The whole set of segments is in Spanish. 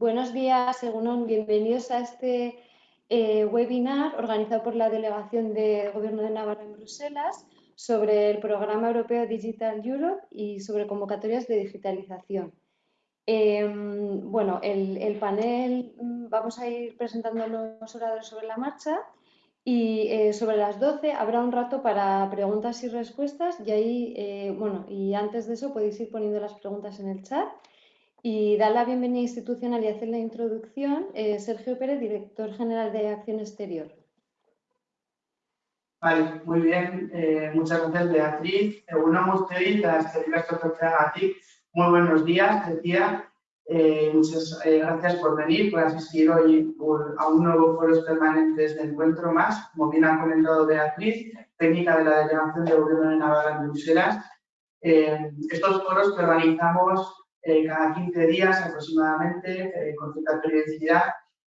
Buenos días, según bienvenidos a este eh, webinar organizado por la Delegación de Gobierno de Navarra en Bruselas sobre el Programa Europeo Digital Europe y sobre convocatorias de digitalización. Em, bueno, el, panel mm, vamos a ir presentando los oradores sobre la marcha y eh, sobre las 12 habrá un rato para preguntas y respuestas y ahí, eh, bueno, y antes de eso podéis ir poniendo las preguntas en el chat y dar la bienvenida institucional y hacer la introducción, eh, Sergio Pérez, director general de Acción Exterior. Vale, muy bien. muchas gracias, Beatriz. Una a ti. Muy buenos días, decía. Eh, muchas eh, gracias por venir, por asistir hoy a un nuevo foro permanentes de encuentro más, como bien ha comentado Beatriz, técnica de la Delegación de Gobierno de Navarra en Bruselas. Eh, estos foros que organizamos cada 15 días aproximadamente, con cierta periodicidad,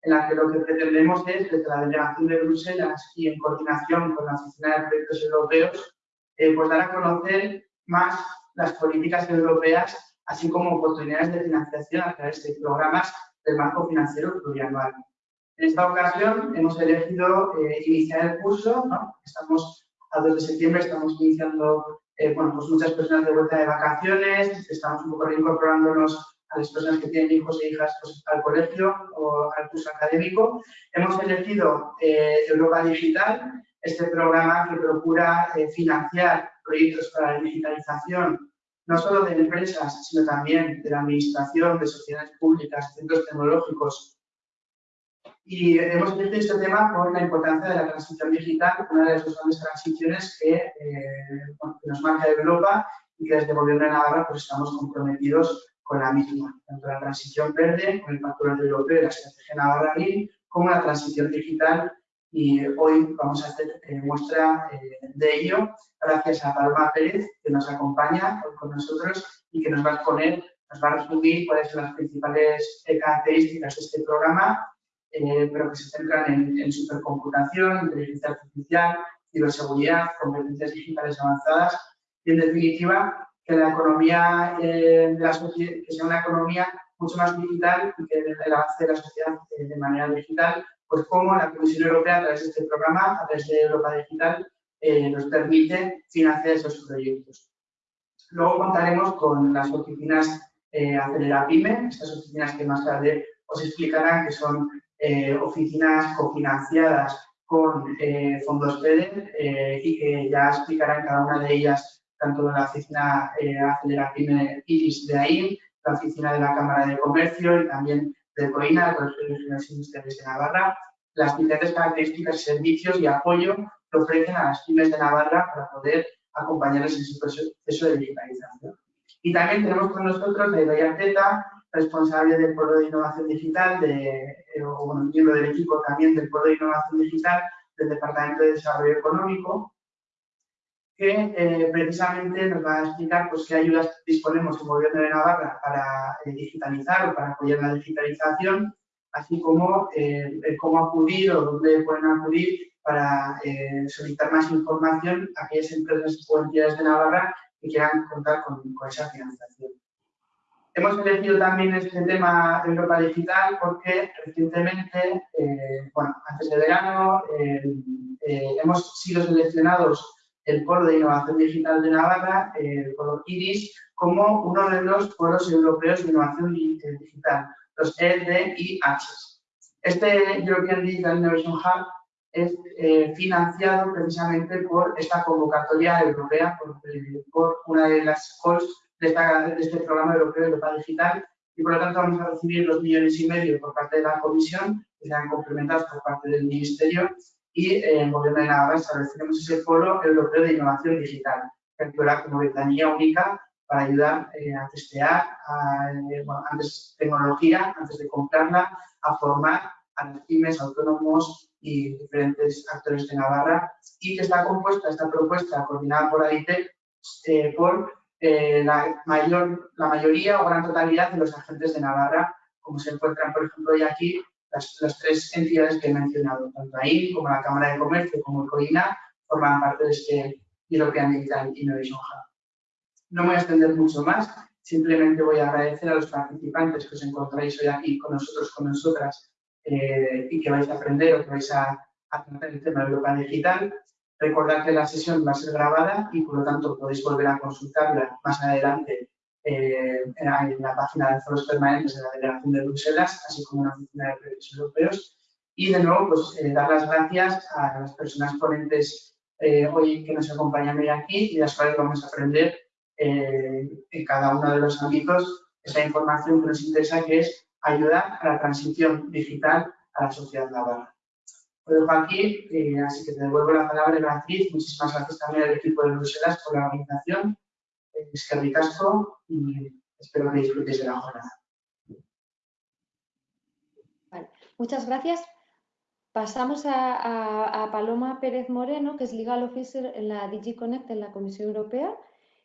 en la que lo que pretendemos es, desde la Delegación de Bruselas y en coordinación con la Oficina de Proyectos Europeos, pues dar a conocer más las políticas europeas así como oportunidades de financiación a través de programas del marco financiero plurianual. En esta ocasión hemos elegido eh, iniciar el curso, estamos a 2 de septiembre, estamos iniciando, eh, bueno, pues muchas personas de vuelta de vacaciones, estamos un poco reincorporándonos a las personas que tienen hijos e hijas pues, al colegio o al curso académico. Hemos elegido eh, Europa Digital, este programa que procura financiar proyectos para la digitalización no solo de empresas, sino también de la administración, de sociedades públicas, centros tecnológicos. Y hemos elegido este tema por la importancia de la transición digital, una de las dos grandes transiciones que, eh, nos marca Europa y que desde el Gobierno de Navarra pues, estamos comprometidos con la misma, tanto la transición verde, con el Pacto Verde Europeo y la Estrategia Navarra como la transición digital. Y hoy vamos a hacer eh, muestra eh, de ello gracias a Paloma Pérez que nos acompaña con nosotros y que nos va a exponer, nos va a resumir cuáles son las principales características de este programa, pero que se centran en, supercomputación, inteligencia artificial, ciberseguridad, competencias digitales avanzadas y en definitiva que la economía de la que sea una economía mucho más digital y que el avance de la sociedad de manera digital pues cómo la Comisión Europea, a través de este programa, a través de Europa Digital, eh, nos permite financiar esos proyectos. Luego contaremos con las oficinas eh, Acelera Pyme, estas oficinas que más tarde os explicarán que son eh, oficinas cofinanciadas con eh, fondos FEDER y que ya explicarán cada una de ellas, tanto la oficina Acelera Pyme IRIS de AIN, la oficina de la Cámara de Comercio y también de COINA, de Colegio de Ingenieros Industriales de Navarra, las diferentes características, servicios y apoyo que ofrecen a las pymes de Navarra para poder acompañarles en su proceso de digitalización. Y también tenemos con nosotros a Idoia responsable del Polo de Innovación Digital, de, eh, o bueno, miembro del equipo también del Polo de Innovación Digital del Departamento de Desarrollo Económico, que eh, precisamente nos va a explicar pues, qué ayudas disponemos en Gobierno de Navarra para eh, digitalizar o para apoyar la digitalización, así como eh, cómo acudir o dónde pueden acudir para solicitar más información a aquellas empresas o entidades de Navarra que quieran contar con, esa financiación. Hemos elegido también este tema Europa Digital porque recientemente, bueno, antes de verano, hemos sido seleccionados el Polo de Innovación Digital de Navarra, el Polo IRIS, como uno de los foros europeos de innovación digital, los EDIH. Este European Digital Innovation Hub es eh, financiado precisamente por esta convocatoria europea, por, una de las calls de, este programa europeo de Europa Digital y por lo tanto vamos a recibir los millones y medio por parte de la Comisión, que serán complementados por parte del Ministerio y en el Gobierno de Navarra estableceremos ese foro europeo de innovación digital, que actúa como ventanilla única para ayudar eh, a testear eh, antes tecnología, antes de comprarla, a formar a las pymes, autónomos y diferentes actores de Navarra y que está compuesta, esta propuesta coordinada por AIT, eh, la, mayor, la mayoría o gran totalidad de los agentes de Navarra, como se encuentran, por ejemplo, hoy aquí las, tres entidades que he mencionado, tanto ahí como la Cámara de Comercio como el COINA, forman parte de este European Digital Innovation Hub. No voy a extender mucho más, Simplemente voy a agradecer a los participantes que os encontráis hoy aquí con nosotros, con nosotras, eh, y que vais a aprender o que vais a, a tratar el tema de Europa Digital. Recordad que la sesión va a ser grabada y por lo tanto podéis volver a consultarla más adelante eh, en la página de foros permanentes de la Delegación de Bruselas, así como en la Oficina de Proyectos Europeos. Y de nuevo, pues eh, dar las gracias a las personas ponentes eh, hoy que nos acompañan hoy aquí y las cuales vamos a aprender en cada uno de los ámbitos esa información que nos interesa, que es ayudar a la transición digital a la sociedad navarra. Lo dejo aquí, así que te devuelvo la palabra, Beatriz. Muchísimas gracias también al equipo de Bruselas por la organización es que ricasco y espero que disfrutéis de la jornada. muchas gracias. Pasamos a, Paloma Pérez Moreno, que es Legal Officer en la DigiConnect en la Comisión Europea.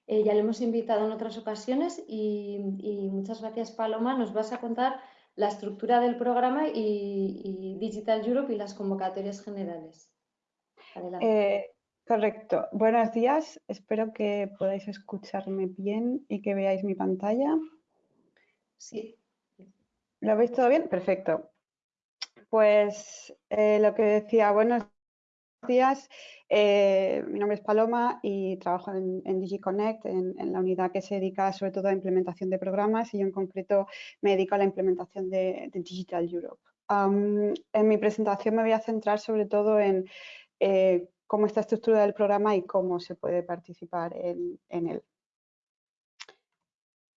Eh, ya le hemos invitado en otras ocasiones y, muchas gracias, Paloma. Nos vas a contar la estructura del programa y, Digital Europe y las convocatorias generales. Adelante. Eh, Correcto. Buenos días. Espero que podáis escucharme bien y que veáis mi pantalla. Sí. ¿Lo veis todo bien? Perfecto. Pues eh, lo que decía, buenos días. Eh, mi nombre es Paloma y trabajo en, DigiConnect, en, la unidad que se dedica sobre todo a implementación de programas y yo en concreto me dedico a la implementación de, Digital Europe. en mi presentación me voy a centrar sobre todo en eh, cómo está estructura del programa y cómo se puede participar en, él.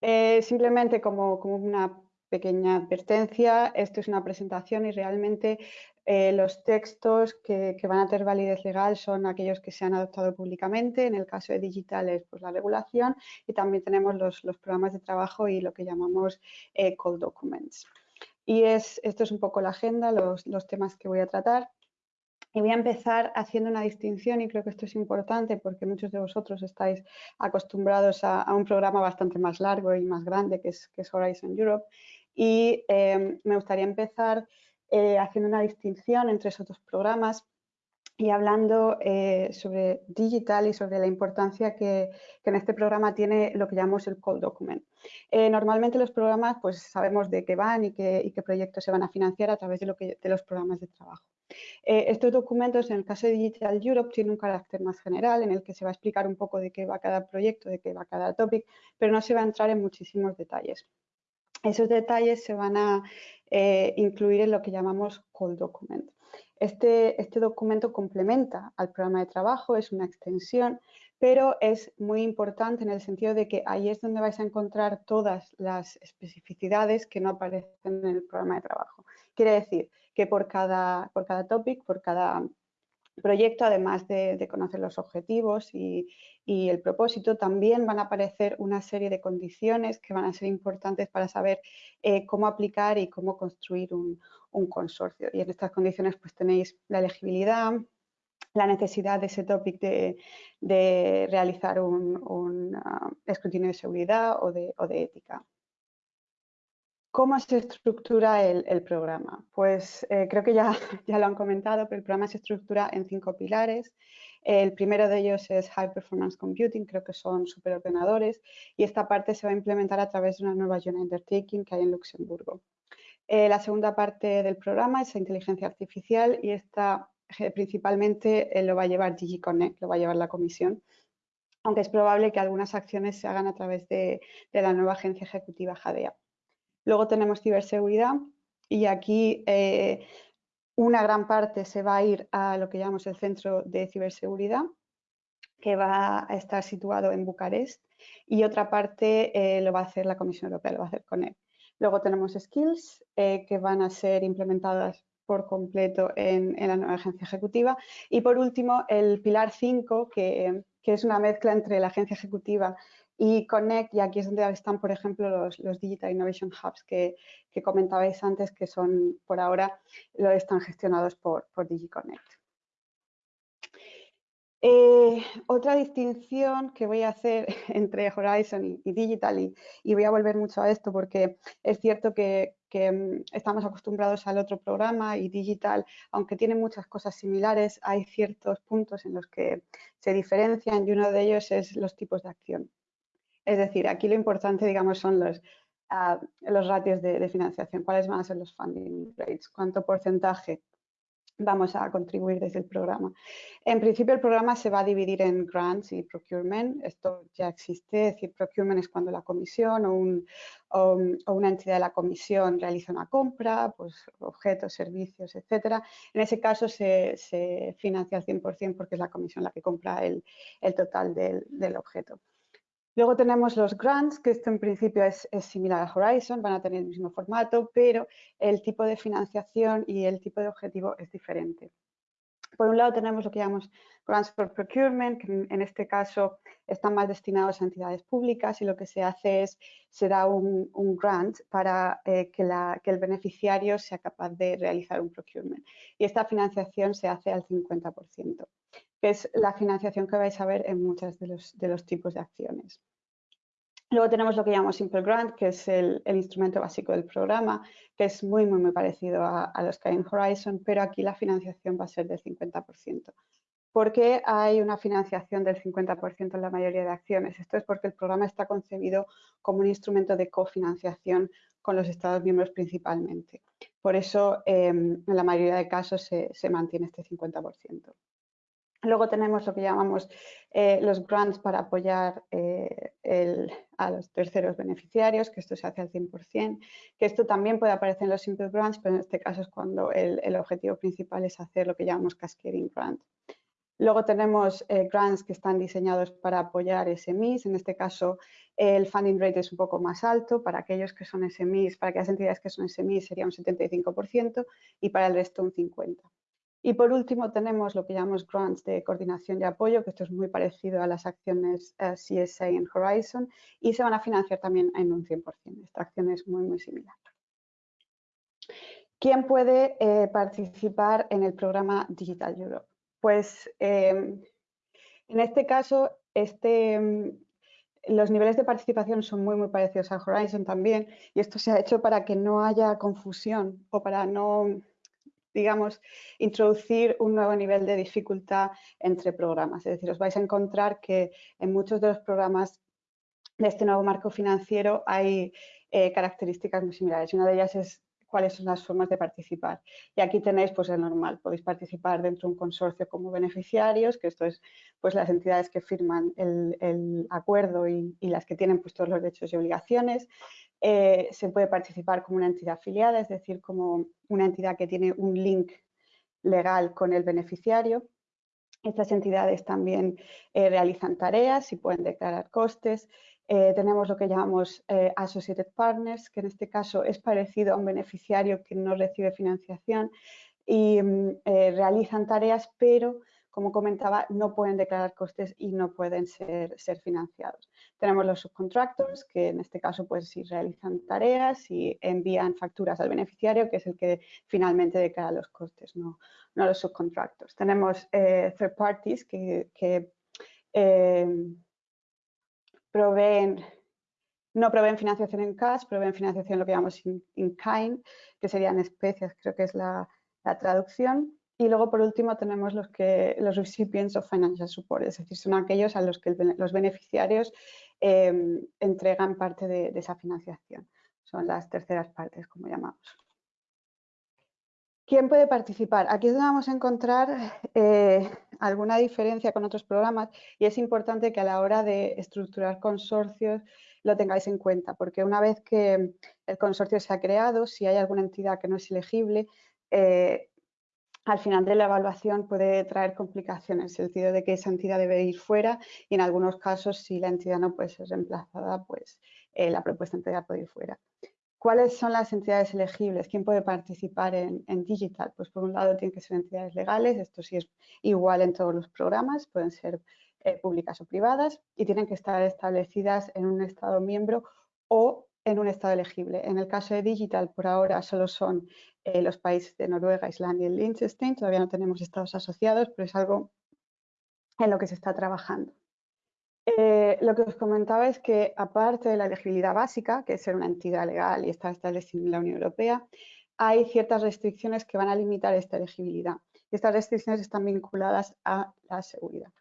Eh, simplemente como, una pequeña advertencia, esto es una presentación y realmente eh, los textos que, van a tener validez legal son aquellos que se han adoptado públicamente, en el caso de digitales pues la regulación y también tenemos los, programas de trabajo y lo que llamamos eh, call documents. Y es, esto es un poco la agenda, los temas que voy a tratar. Y voy a empezar haciendo una distinción y creo que esto es importante porque muchos de vosotros estáis acostumbrados a, un programa bastante más largo y más grande que es, Horizon Europe. Y em, me gustaría empezar eh, haciendo una distinción entre esos dos programas y hablando eh, sobre digital y sobre la importancia que, en este programa tiene lo que llamamos el call document. Eh, normalmente los programas pues sabemos de qué van y qué, qué proyectos se van a financiar a través de, lo que, de los programas de trabajo. Eh, estos documentos, en el caso de Digital Europe, tienen un carácter más general en el que se va a explicar un poco de qué va cada proyecto, de qué va cada topic, pero no se va a entrar en muchísimos detalles. Esos detalles se van a eh, incluir en lo que llamamos call document. Este, este, documento complementa al programa de trabajo, es una extensión, pero es muy importante en el sentido de que ahí es donde vais a encontrar todas las especificidades que no aparecen en el programa de trabajo. Quiere decir que por cada, por cada topic, por cada proyecto, además de, conocer los objetivos y, el propósito, también van a aparecer una serie de condiciones que van a ser importantes para saber eh, cómo aplicar y cómo construir un, consorcio. Y en estas condiciones pues tenéis la elegibilidad, la necesidad de ese topic de, realizar un, ah, escrutinio de seguridad o de ética. ¿Cómo se estructura el, programa? Pues eh, creo que ya, ya lo han comentado, pero el programa se estructura en cinco pilares. El primero de ellos es High Performance Computing, creo que son superordenadores, y esta parte se va a implementar a través de una nueva Joint Undertaking que hay en Luxemburgo. Eh, la segunda parte del programa es inteligencia artificial y esta eh, principalmente lo va a llevar DigiConnect, lo va a llevar la comisión, aunque es probable que algunas acciones se hagan a través de, de la nueva agencia ejecutiva JADEA. Luego tenemos ciberseguridad y aquí eh, una gran parte se va a ir a lo que llamamos el Centro de Ciberseguridad, que va a estar situado en Bucarest y otra parte eh, lo va a hacer la Comisión Europea, lo va a hacer con él. Luego tenemos skills eh, que van a ser implementadas por completo en, la nueva agencia ejecutiva. Y por último, el pilar 5, que, que, es una mezcla entre la agencia ejecutiva y Connect, y aquí es donde están, por ejemplo, los, Digital Innovation Hubs que, comentabais antes, que son, por ahora, lo están gestionados por, por DigiConnect. Eh, otra distinción que voy a hacer entre Horizon y, Digital, y, voy a volver mucho a esto porque es cierto que, mm, estamos acostumbrados al otro programa y Digital, aunque tiene muchas cosas similares, hay ciertos puntos en los que se diferencian y uno de ellos es los tipos de acción. Es decir, aquí lo importante, digamos, son los, ah, los ratios de, financiación. ¿Cuáles van a ser los funding rates? ¿Cuánto porcentaje vamos a contribuir desde el programa. En principio el programa se va a dividir en grants y procurement, esto ya existe, es decir, procurement es cuando la comisión o, una entidad de la comisión realiza una compra, pues objetos, servicios, etcétera. En ese caso se, financia al 100% porque es la comisión la que compra el, total del objeto. Luego tenemos los grants, que esto en principio es, similar a Horizon, van a tener el mismo formato, pero el tipo de financiación y el tipo de objetivo es diferente. Por un lado tenemos lo que llamamos Grants for Procurement, que en este caso están más destinados a entidades públicas y lo que se hace es, se da un, grant para eh, que, el beneficiario sea capaz de realizar un procurement. Y esta financiación se hace al 50% que es la financiación que vais a ver en muchos de los, de los tipos de acciones. Luego tenemos lo que llamamos Simple Grant, que es el, instrumento básico del programa, que es muy, muy, muy parecido a, los que Horizon, pero aquí la financiación va a ser del 50%. ¿Por qué hay una financiación del 50% en la mayoría de acciones? Esto es porque el programa está concebido como un instrumento de cofinanciación con los Estados miembros principalmente. Por eso, em, en la mayoría de casos se, se mantiene este 50%. Luego tenemos lo que llamamos eh, los grants para apoyar eh, a los terceros beneficiarios, que esto se hace al 100%, que esto también puede aparecer en los simple grants, pero en este caso es cuando el, objetivo principal es hacer lo que llamamos cascading grant. Luego tenemos eh, grants que están diseñados para apoyar SMEs, en este caso el funding rate es un poco más alto, para aquellos que son SMEs, para aquellas entidades que son SMEs sería un 75% y para el resto un 50%. Y por último tenemos lo que llamamos grants de coordinación y apoyo, que esto es muy parecido a las acciones eh, CSA en Horizon y se van a financiar también en un 100%. Esta acción es muy, muy similar. ¿Quién puede eh, participar en el programa Digital Europe? Pues em, en este caso, este, em, los niveles de participación son muy, muy parecidos a Horizon también y esto se ha hecho para que no haya confusión o para no digamos, introducir un nuevo nivel de dificultad entre programas. Es decir, os vais a encontrar que en muchos de los programas de este nuevo marco financiero hay eh, características muy similares. Una de ellas es cuáles son las formas de participar. Y aquí tenéis pues el normal, podéis participar dentro de un consorcio como beneficiarios, que esto es pues las entidades que firman el, acuerdo y, y, las que tienen pues todos los derechos y obligaciones. Eh, se puede participar como una entidad afiliada, es decir, como una entidad que tiene un link legal con el beneficiario. Estas entidades también eh, realizan tareas y pueden declarar costes. Eh, tenemos lo que llamamos Associated Partners, que en este caso es parecido a un beneficiario que no recibe financiación y mm, realizan tareas, pero como comentaba, no pueden declarar costes y no pueden ser, ser financiados. Tenemos los subcontractors, que en este caso pues si realizan tareas y envían facturas al beneficiario, que es el que finalmente declara los costes, no, no los subcontractors. Tenemos eh, third parties que, eh, proveen no proveen financiación en cash, proveen financiación lo que llamamos in, kind, que serían especias, creo que es la, la traducción. Y luego, por último, tenemos los, que, los recipients of financial support, es decir, son aquellos a los que los beneficiarios em, entregan parte de, esa financiación. Son las terceras partes, como llamamos. ¿Quién puede participar? Aquí es donde vamos a encontrar eh, alguna diferencia con otros programas y es importante que a la hora de estructurar consorcios lo tengáis en cuenta, porque una vez que el consorcio se ha creado, si hay alguna entidad que no es elegible, eh, al final de la evaluación puede traer complicaciones, en el sentido de que esa entidad debe ir fuera y en algunos casos si la entidad no puede ser reemplazada, pues eh, la propuesta entidad puede ir fuera. ¿Cuáles son las entidades elegibles? ¿Quién puede participar en, digital? Pues por un lado tienen que ser entidades legales, esto sí es igual en todos los programas, pueden ser eh, públicas o privadas y tienen que estar establecidas en un Estado miembro o en un estado elegible. En el caso de Digital, por ahora solo son eh, los países de Noruega, Islandia y Liechtenstein. Todavía no tenemos estados asociados, pero es algo en lo que se está trabajando. Eh, lo que os comentaba es que, aparte de la elegibilidad básica, que es ser una entidad legal y estar establecida en la Unión Europea, hay ciertas restricciones que van a limitar esta elegibilidad. estas restricciones están vinculadas a la seguridad.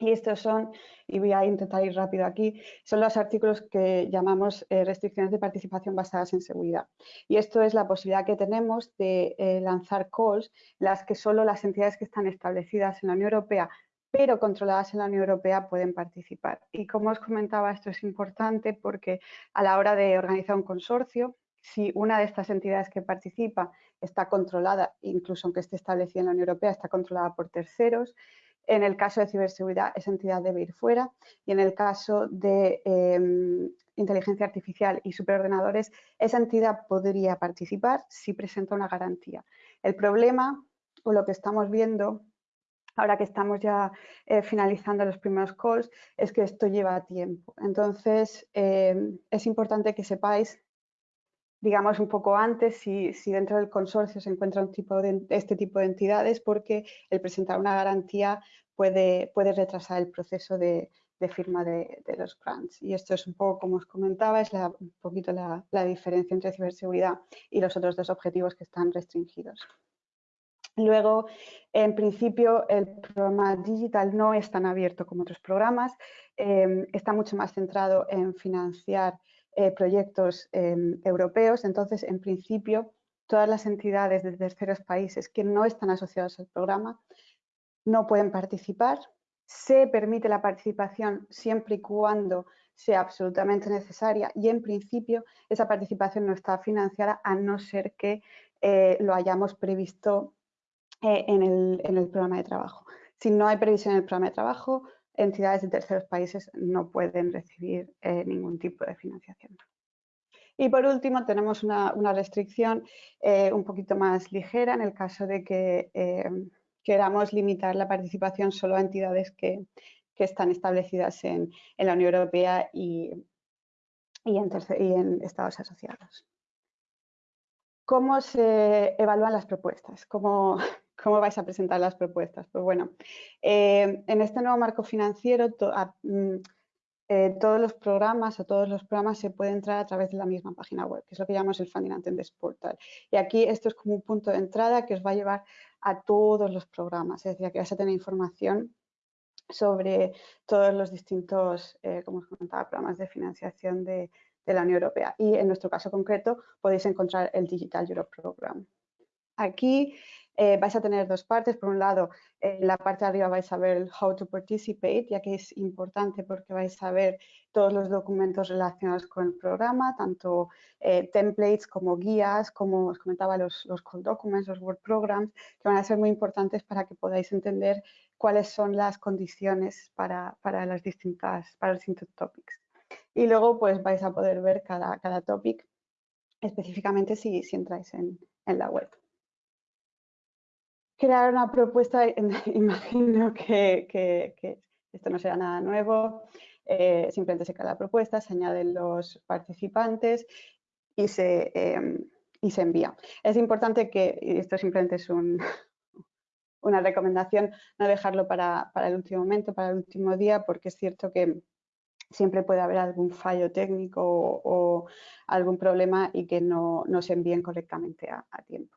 Y estos son, y voy a intentar ir rápido aquí, son los artículos que llamamos eh, restricciones de participación basadas en seguridad. Y esto es la posibilidad que tenemos de eh, lanzar calls, las que solo las entidades que están establecidas en la Unión Europea, pero controladas en la Unión Europea, pueden participar. Y como os comentaba, esto es importante porque a la hora de organizar un consorcio, si una de estas entidades que participa está controlada, incluso aunque esté establecida en la Unión Europea, está controlada por terceros, en el caso de ciberseguridad, esa entidad debe ir fuera y en el caso de em, inteligencia artificial y superordenadores, esa entidad podría participar si presenta una garantía. El problema, o lo que estamos viendo, ahora que estamos ya eh, finalizando los primeros calls, es que esto lleva tiempo. Entonces, em, es importante que sepáis digamos, un poco antes si, dentro del consorcio se encuentra este tipo de entidades, porque el presentar una garantía puede, puede retrasar el proceso de, firma de, los grants. Y esto es un poco, como os comentaba, es un poquito la, diferencia entre ciberseguridad y los otros dos objetivos que están restringidos. Luego, en principio, el programa digital no es tan abierto como otros programas, eh, está mucho más centrado en financiar eh, proyectos em, europeos. Entonces, en principio, todas las entidades de terceros países que no están asociadas al programa no pueden participar. Se permite la participación siempre y cuando sea absolutamente necesaria y en principio esa participación no está financiada a no ser que eh, lo hayamos previsto eh, en, el, programa de trabajo. Si no hay previsión en el programa de trabajo, entidades de terceros países no pueden recibir eh, ningún tipo de financiación. Y por último, tenemos una, restricción eh, un poquito más ligera en el caso de que eh, queramos limitar la participación solo a entidades que, están establecidas en, la Unión Europea y, en y en estados asociados. ¿Cómo se evalúan las propuestas? ¿Cómo, ¿Cómo vais a presentar las propuestas? Pues bueno, eh, en este nuevo marco financiero mm, eh, todos los programas o todos los programas se pueden entrar a través de la misma página web, que es lo que llamamos el Funding Attendance Portal. Y aquí esto es como un punto de entrada que os va a llevar a todos los programas, es decir, que vais a tener información sobre todos los distintos, eh, como os comentaba, programas de financiación de, de la Unión Europea. Y en nuestro caso concreto podéis encontrar el Digital Europe Program. Aquí eh, vais a tener dos partes. Por un lado, en la parte de arriba vais a ver el How to Participate, ya que es importante porque vais a ver todos los documentos relacionados con el programa, tanto eh, templates como guías, como os comentaba, los, los call documents, los Word Programs, que van a ser muy importantes para que podáis entender cuáles son las condiciones para, para las distintas, para los distintos topics. Y luego pues vais a poder ver cada, cada topic específicamente si, si entráis en, en la web crear una propuesta, imagino que, esto no será nada nuevo, eh, simplemente se crea la propuesta, se añaden los participantes y se, em, y se envía. Es importante que, y esto simplemente es una recomendación, no dejarlo para, el último momento, para el último día, porque es cierto que siempre puede haber algún fallo técnico o, algún problema y que no, se envíen correctamente a tiempo.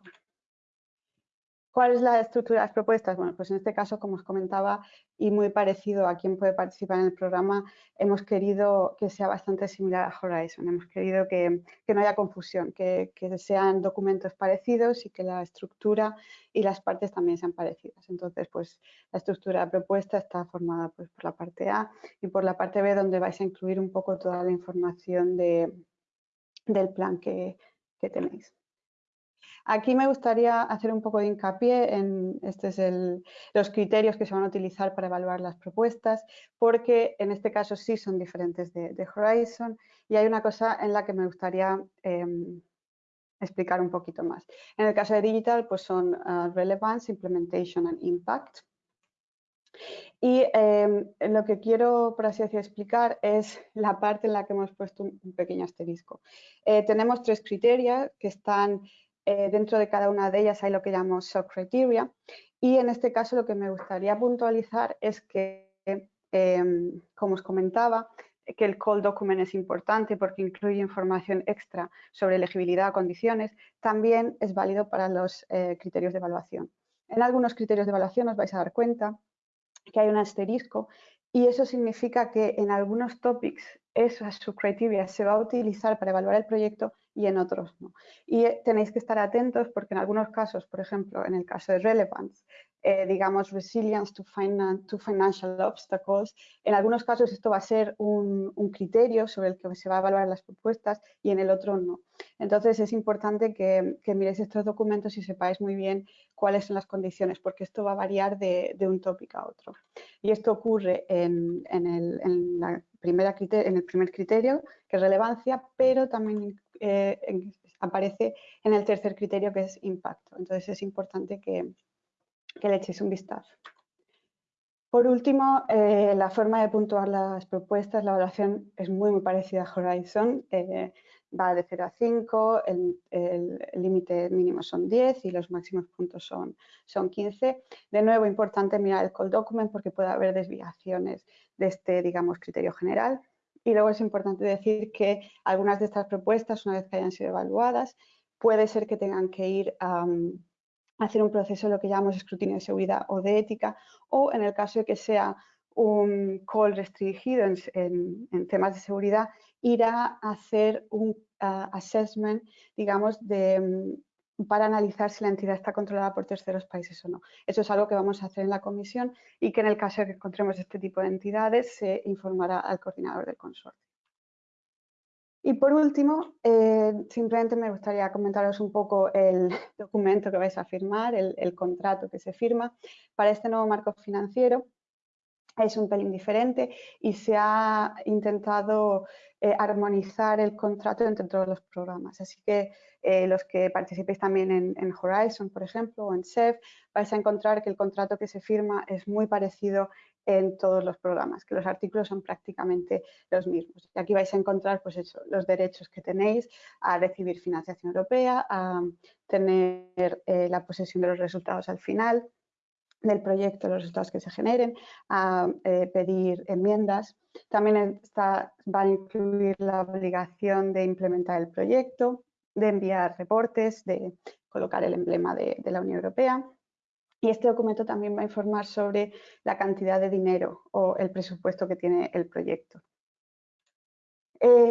¿Cuál es la estructura de las propuestas? Bueno, pues en este caso, como os comentaba, y muy parecido a quien puede participar en el programa, hemos querido que sea bastante similar a Horizon. Hemos querido que, no haya confusión, que, sean documentos parecidos y que la estructura y las partes también sean parecidas. Entonces, pues la estructura de propuesta está formada pues, por la parte A y por la parte B, donde vais a incluir un poco toda la información del plan que tenéis. Aquí me gustaría hacer un poco de hincapié en estos los criterios que se van a utilizar para evaluar las propuestas, porque en este caso sí son diferentes de, Horizon y hay una cosa en la que me gustaría em, explicar un poquito más. En el caso de Digital, pues son uh, Relevance, Implementation and Impact. Y em, lo que quiero, por así decir, explicar es la parte en la que hemos puesto un, pequeño asterisco. Eh, tenemos tres criterios que están eh, dentro de cada una de ellas hay lo que llamamos SOC criteria y en este caso lo que me gustaría puntualizar es que, em, como os comentaba, que el call document es importante porque incluye información extra sobre elegibilidad o condiciones, también es válido para los eh, criterios de evaluación. En algunos criterios de evaluación os vais a dar cuenta que hay un asterisco y eso significa que en algunos topics esa subcriteria se va a utilizar para evaluar el proyecto y en otros no. Y eh, tenéis que estar atentos porque en algunos casos, por ejemplo, en el caso de relevance, eh, digamos, resilience to, to, financial obstacles. En algunos casos esto va a ser un, criterio sobre el que se va a evaluar las propuestas y en el otro no. Entonces es importante que, miréis estos documentos y sepáis muy bien cuáles son las condiciones, porque esto va a variar de, un tópico a otro. Y esto ocurre en, el, la primera en el primer criterio, que es relevancia, pero también eh, aparece en el tercer criterio, que es impacto. Entonces es importante que, le echéis un vistazo. Por último, eh, la forma de puntuar las propuestas, la evaluación es muy, muy parecida a Horizon. Eh, va de 0 a 5, el límite mínimo son 10 y los máximos puntos son, son 15. De nuevo, importante mirar el call document porque puede haber desviaciones de este, digamos, criterio general. Y luego es importante decir que algunas de estas propuestas, una vez que hayan sido evaluadas, puede ser que tengan que ir a hacer un proceso lo que llamamos escrutinio de seguridad o de ética, o en el caso de que sea un call restringido en, temas de seguridad, irá a hacer un assessment, digamos, de, mm, para analizar si la entidad está controlada por terceros países o no. Eso es algo que vamos a hacer en la comisión y que en el caso de que encontremos este tipo de entidades se informará al coordinador del consorcio. Y por último, eh, simplemente me gustaría comentaros un poco el documento que vais a firmar, el, contrato que se firma para este nuevo marco financiero. Es un pelín diferente y se ha intentado eh, armonizar el contrato entre todos los programas. Así que eh, los que participéis también en, Horizon, por ejemplo, o en SEF, vais a encontrar que el contrato que se firma es muy parecido en todos los programas, que los artículos son prácticamente los mismos. Y aquí vais a encontrar pues los derechos que tenéis a recibir financiación europea, a tener eh, la posesión de los resultados al final del proyecto, los resultados que se generen, a eh, pedir enmiendas. También está, va a incluir la obligación de implementar el proyecto, de enviar reportes, de colocar el emblema de la Unión Europea y este documento también va a informar sobre la cantidad de dinero o el presupuesto que tiene el proyecto.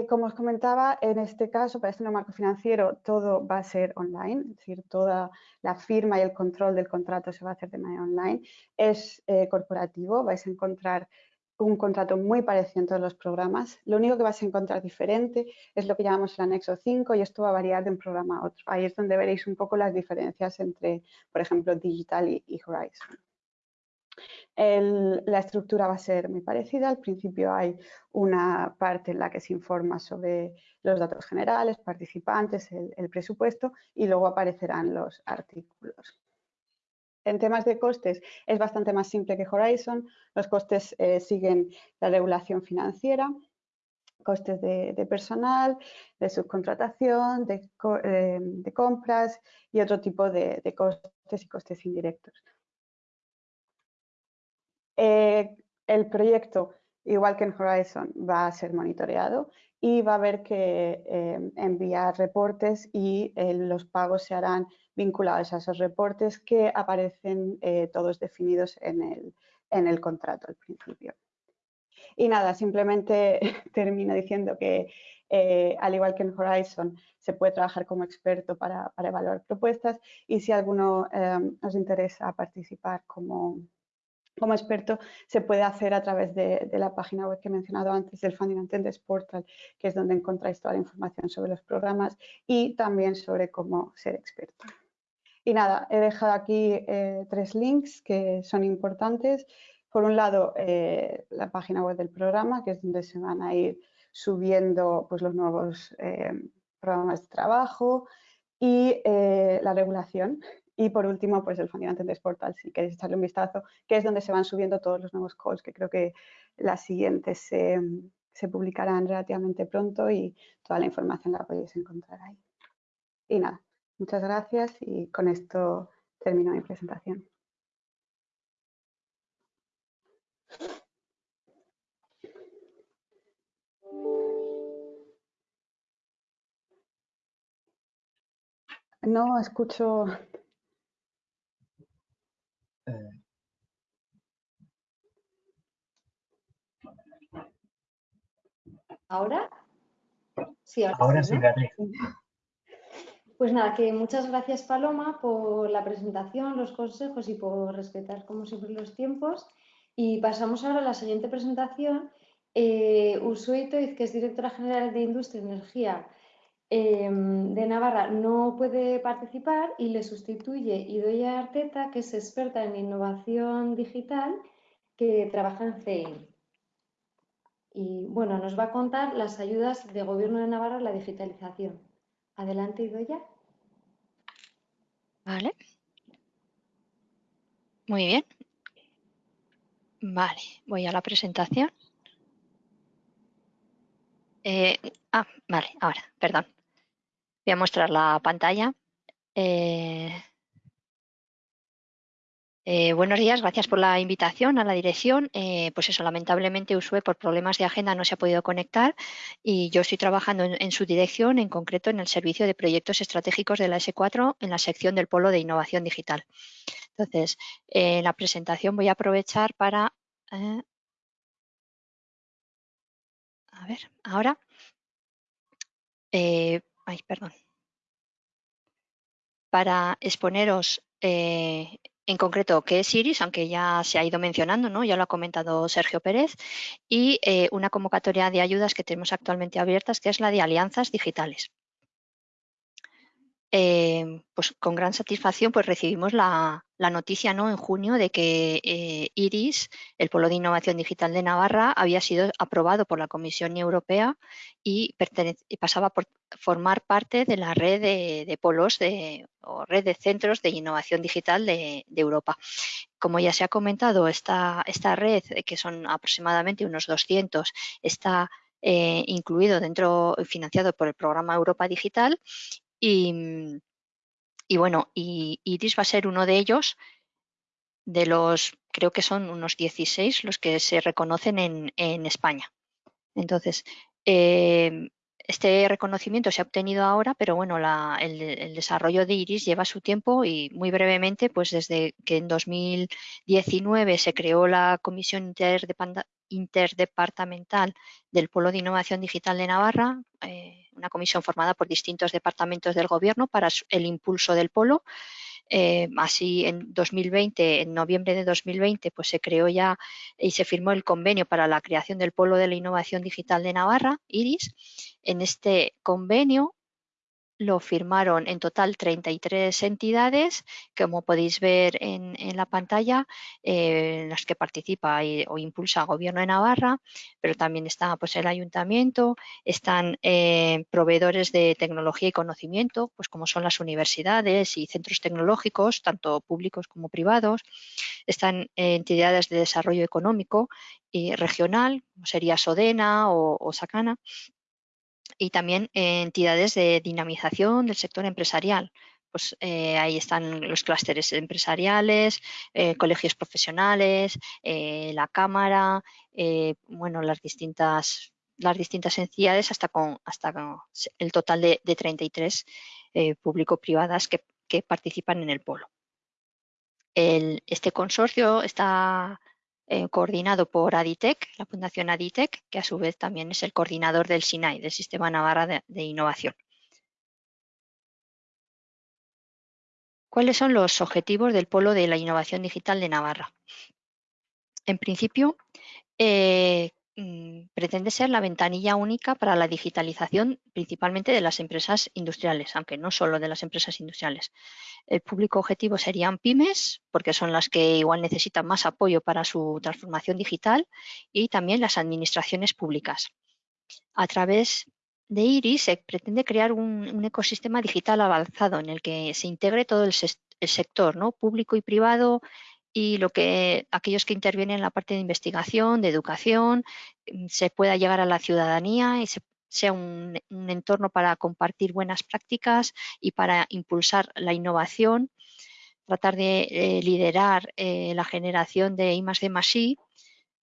Eh, como os comentaba, en este caso, para este nuevo marco financiero, todo va a ser online, es decir, toda la firma y el control del contrato se va a hacer de manera online. Es eh, corporativo, vais a encontrar un contrato muy parecido en todos los programas. Lo único que vas a encontrar diferente es lo que llamamos el anexo 5 y esto va a variar de un programa a otro. Ahí es donde veréis un poco las diferencias entre, por ejemplo, Digital y, Horizon. La estructura va a ser muy parecida. Al principio hay una parte en la que se informa sobre los datos generales, participantes, el presupuesto y luego aparecerán los artículos. En temas de costes es bastante más simple que Horizon. Los costes eh, siguen la regulación financiera, costes de, personal, de subcontratación, eh, de, compras y otro tipo de, costes y costes indirectos. Eh, el proyecto, igual que en Horizon, va a ser monitoreado y va a haber que enviar reportes y los pagos se harán vinculados a esos reportes que aparecen eh, todos definidos en el, en el contrato al principio. Y nada, simplemente termino diciendo que eh, al igual que en Horizon se puede trabajar como experto para, para evaluar propuestas y si alguno eh, interesa participar como, como experto se puede hacer a través de, la página web que he mencionado antes del Funding Attendance Portal, que es donde encontráis toda la información sobre los programas y también sobre cómo ser experto. Y nada, he dejado aquí eh, tres links que son importantes. Por un lado, eh, la página web del programa, que es donde se van a ir subiendo pues, los nuevos eh, programas de trabajo y la regulación. Y por último, pues el Funding Attendance Portal, si queréis echarle un vistazo, que es donde se van subiendo todos los nuevos calls, que creo que las siguientes se, se publicarán relativamente pronto y toda la información la podéis encontrar ahí. Y nada, Muchas gracias y con esto termino mi presentación. No escucho. ¿Ahora? Sí, ahora, sí. Pues nada, que muchas gracias Paloma por la presentación, los consejos y por respetar como siempre los tiempos. Y pasamos ahora a la siguiente presentación. Eh, Usuito, que es directora general de Industria, y Energía em, de Navarra, no puede participar y le sustituye Idoya Arteta, que es experta en innovación digital, que trabaja en CEI. Y bueno, nos va a contar las ayudas de Gobierno de Navarra a la digitalización. Adelante, Idoya. Vale. Muy bien. Vale, voy a la presentación. Eh, ah, vale, ahora, perdón. Voy a mostrar la pantalla. Eh, eh, buenos días, gracias por la invitación a la dirección. Eh, pues eso, lamentablemente Usue por problemas de agenda no se ha podido conectar y yo estoy trabajando en, su dirección, en concreto en el servicio de proyectos estratégicos de la S4 en la sección del Polo de Innovación Digital. Entonces, en la presentación voy a aprovechar para... A ver, ahora... perdón. Para exponeros en concreto qué es IRIS, aunque ya se ha ido mencionando, ¿no? ya lo ha comentado Sergio Pérez, y eh, una convocatoria de ayudas que tenemos actualmente abiertas, que es la de alianzas digitales. Eh, pues con gran satisfacción pues recibimos la, noticia ¿no? en junio de que eh, IRIS, el Polo de Innovación Digital de Navarra, había sido aprobado por la Comisión Europea y, pasaba por formar parte de la red de, polos o red de centros de innovación digital de, Europa. Como ya se ha comentado, esta, esta red, que son aproximadamente unos 200, está eh, incluido dentro, financiado por el programa Europa Digital y, bueno, y Iris va a ser uno de ellos, de los, creo que son unos 16 los que se reconocen en, España. Entonces, em, este reconocimiento se ha obtenido ahora, pero bueno, el, desarrollo de IRIS lleva su tiempo y muy brevemente, pues desde que en 2019 se creó la Comisión Interdepartamental del Polo de Innovación Digital de Navarra, eh, una comisión formada por distintos departamentos del Gobierno para el impulso del polo. Eh, así, en 2020, en noviembre de 2020, pues se creó ya y se firmó el convenio para la creación del Polo de la Innovación Digital de Navarra, IRIS. En este convenio lo firmaron en total 33 entidades, como podéis ver en, la pantalla, eh, en las que participa o impulsa el Gobierno de Navarra, pero también está pues, el Ayuntamiento, están eh, proveedores de tecnología y conocimiento, pues como son las universidades y centros tecnológicos, tanto públicos como privados, están eh, entidades de desarrollo económico y regional, como sería Sodena o, o Sacana, y también entidades de dinamización del sector empresarial. Pues eh, ahí están los clústeres empresariales, eh, colegios profesionales, eh, la cámara, bueno, las distintas las distintas entidades hasta con hasta el total de, de 33 público-privadas que, que, participan en el polo. Este consorcio está eh, coordinado por Aditec, la Fundación Aditec, que a su vez también es el coordinador del SINAI, del Sistema Navarra de, Innovación. ¿Cuáles son los objetivos del Polo de la Innovación Digital de Navarra? En principio, eh, pretende ser la ventanilla única para la digitalización principalmente de las empresas industriales, aunque no solo de las empresas industriales. El público objetivo serían pymes, porque son las que igual necesitan más apoyo para su transformación digital, y también las administraciones públicas. A través de IRIS se pretende crear un, ecosistema digital avanzado en el que se integre todo el, sector ¿no? público y privado, y lo que aquellos que intervienen en la parte de investigación, de educación, mm, se pueda llegar a la ciudadanía y sea un, entorno para compartir buenas prácticas y para impulsar la innovación, tratar de eh, liderar eh, la generación de I de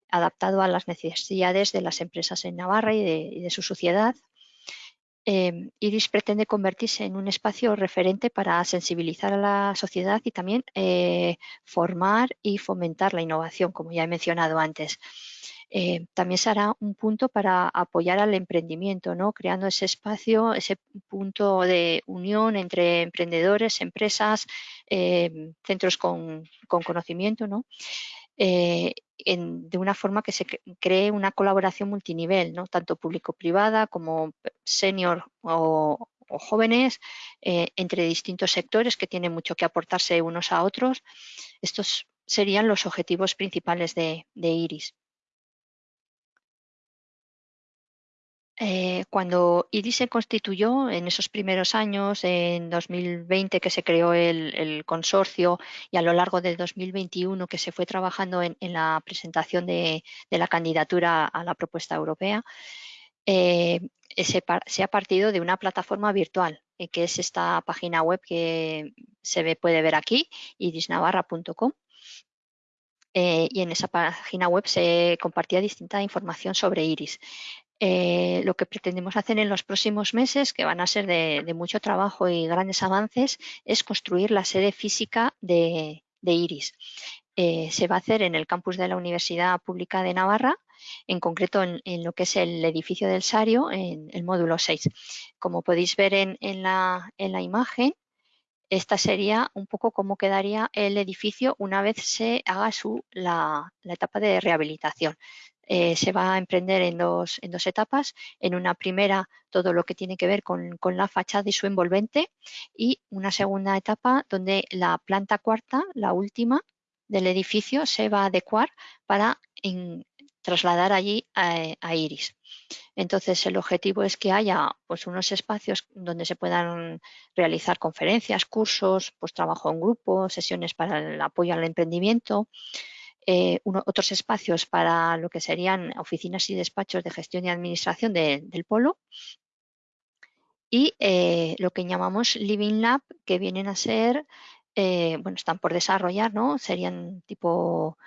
adaptado a las necesidades de las empresas en Navarra y de su sociedad eh, IRIS pretende convertirse en un espacio referente para sensibilizar a la sociedad y también eh, formar y fomentar la innovación, como ya he mencionado antes. Eh, también será un punto para apoyar al emprendimiento, ¿no? creando ese espacio, ese punto de unión entre emprendedores, empresas, eh, centros con, conocimiento, ¿no? Eh, de una forma que se cree una colaboración multinivel, tanto público-privada como senior o, jóvenes, entre distintos sectores que tienen mucho que aportarse unos a otros. Estos serían los objetivos principales de IRIS. Eh, cuando IRIS se constituyó en esos primeros años, en 2020 que se creó el, consorcio y a lo largo de 2021 que se fue trabajando en, la presentación de, la candidatura a la propuesta europea, eh, se, ha partido de una plataforma virtual, eh, que es esta página web que se puede ver aquí, irisnavarra.com. y en esa página web se compartía distinta información sobre IRIS. Eh, lo que pretendemos hacer en los próximos meses, que van a ser de, mucho trabajo y grandes avances, es construir la sede física de, IRIS. Eh, se va a hacer en el campus de la Universidad Pública de Navarra, en concreto en, lo que es el edificio del Sario, en el módulo 6. Como podéis ver en, la, imagen, esta sería un poco cómo quedaría el edificio una vez se haga su, la etapa de rehabilitación. Eh, se va a emprender en dos, en dos etapas. En una primera, todo lo que tiene que ver con, la fachada y su envolvente y una segunda etapa donde la planta cuarta, la última del edificio, se va a adecuar para trasladar allí a, Iris. Entonces, el objetivo es que haya pues, unos espacios donde se puedan realizar conferencias, cursos, pues, trabajo en grupo, sesiones para el apoyo al emprendimiento, eh, otros espacios para lo que serían oficinas y despachos de gestión y administración del polo y eh, lo que llamamos Living Lab, que vienen a ser, eh, bueno, están por desarrollar, ¿no? Serían tipo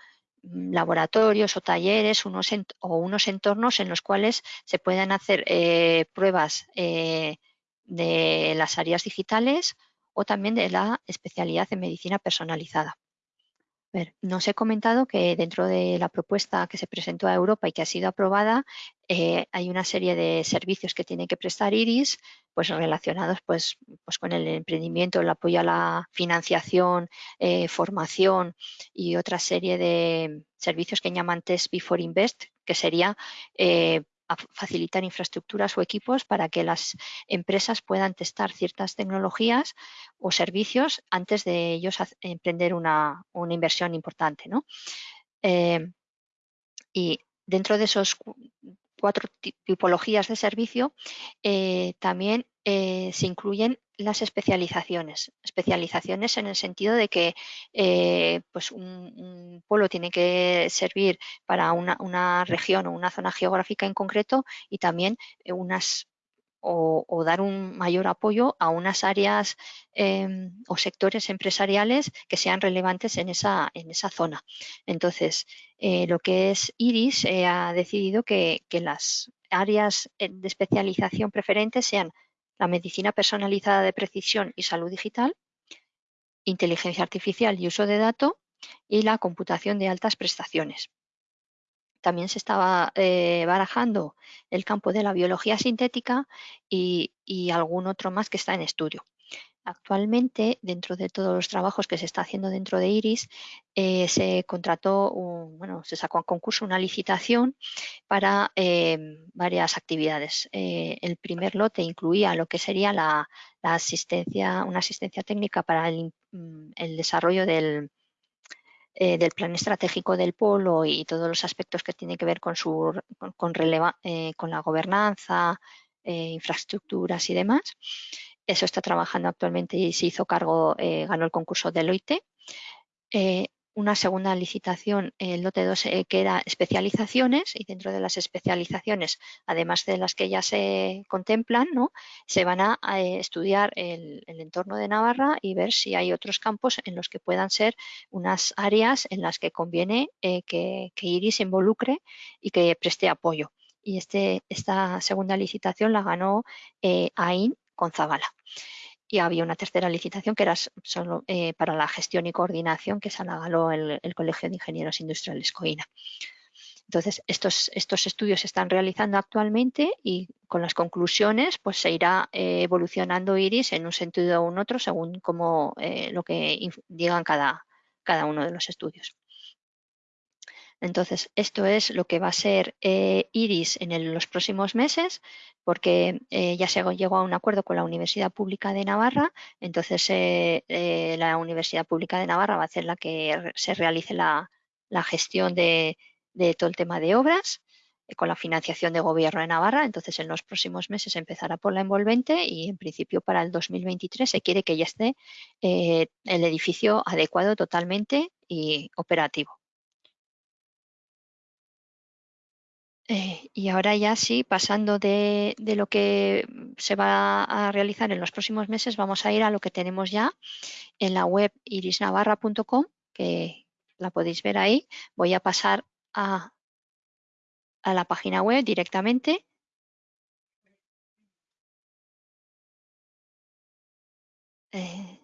mm, laboratorios o talleres unos o unos entornos en los cuales se puedan hacer pruebas de las áreas digitales o también de la especialidad en medicina personalizada nos he comentado que dentro de la propuesta que se presentó a Europa y que ha sido aprobada, eh, hay una serie de servicios que tiene que prestar IRIS, pues relacionados pues, pues con el emprendimiento, el apoyo a la financiación, eh, formación y otra serie de servicios que llaman Test Before Invest, que sería eh, facilitar infraestructuras o equipos para que las empresas puedan testar ciertas tecnologías o servicios antes de ellos emprender una, inversión importante. Eh, y dentro de esos cuatro tipologías de servicio, eh, también eh, se incluyen las especializaciones. Especializaciones en el sentido de que eh, pues un, polo tiene que servir para una, región o una zona geográfica en concreto y también eh, unas o, dar un mayor apoyo a unas áreas em, o sectores empresariales que sean relevantes en esa, en esa zona. Entonces, eh, lo que es IRIS ha decidido que, que las áreas de especialización preferentes sean la medicina personalizada de precisión y salud digital, inteligencia artificial y uso de datos y la computación de altas prestaciones. También se estaba eh, barajando el campo de la biología sintética y, algún otro más que está en estudio. Actualmente, dentro de todos los trabajos que se está haciendo dentro de IRIS, eh, se contrató, bueno, se sacó a concurso una licitación para eh, varias actividades. Eh, el primer lote incluía lo que sería la, asistencia, una asistencia técnica para el, mm, desarrollo del, del plan estratégico del polo y todos los aspectos que tienen que ver con, su, con, con la gobernanza, infraestructuras y demás. Eso está trabajando actualmente y se hizo cargo, eh, ganó el concurso Deloitte. Eh, una segunda licitación, el lote 2, eh, que era especializaciones y dentro de las especializaciones, además de las que ya se contemplan, ¿no? se van a, estudiar el, entorno de Navarra y ver si hay otros campos en los que puedan ser unas áreas en las que conviene que, que, IRIS se involucre y que preste apoyo. Y este, esta segunda licitación la ganó AIN con Zabala. Y había una tercera licitación que era solo eh, para la gestión y coordinación que se la el, el Colegio de Ingenieros Industriales COINA. Entonces, estos, estos estudios se están realizando actualmente y con las conclusiones pues se irá eh, evolucionando IRIS en un sentido o en otro según como eh, lo que digan cada, cada uno de los estudios. Entonces, esto es lo que va a ser eh, IRIS en los próximos meses, porque ya se llegó a un acuerdo con la Universidad Pública de Navarra, entonces la Universidad Pública de Navarra va a ser la que se realice la gestión de, de todo el tema de obras eh, con la financiación de gobierno de Navarra. Entonces, en los próximos meses empezará por la envolvente y, en principio, para el 2023 se quiere que ya esté eh, el edificio adecuado totalmente y operativo. Eh, y ahora ya sí, pasando de, lo que se va a realizar en los próximos meses, vamos a ir a lo que tenemos ya en la web irisnavarra.com, que la podéis ver ahí. Voy a pasar a, la página web directamente. Eh,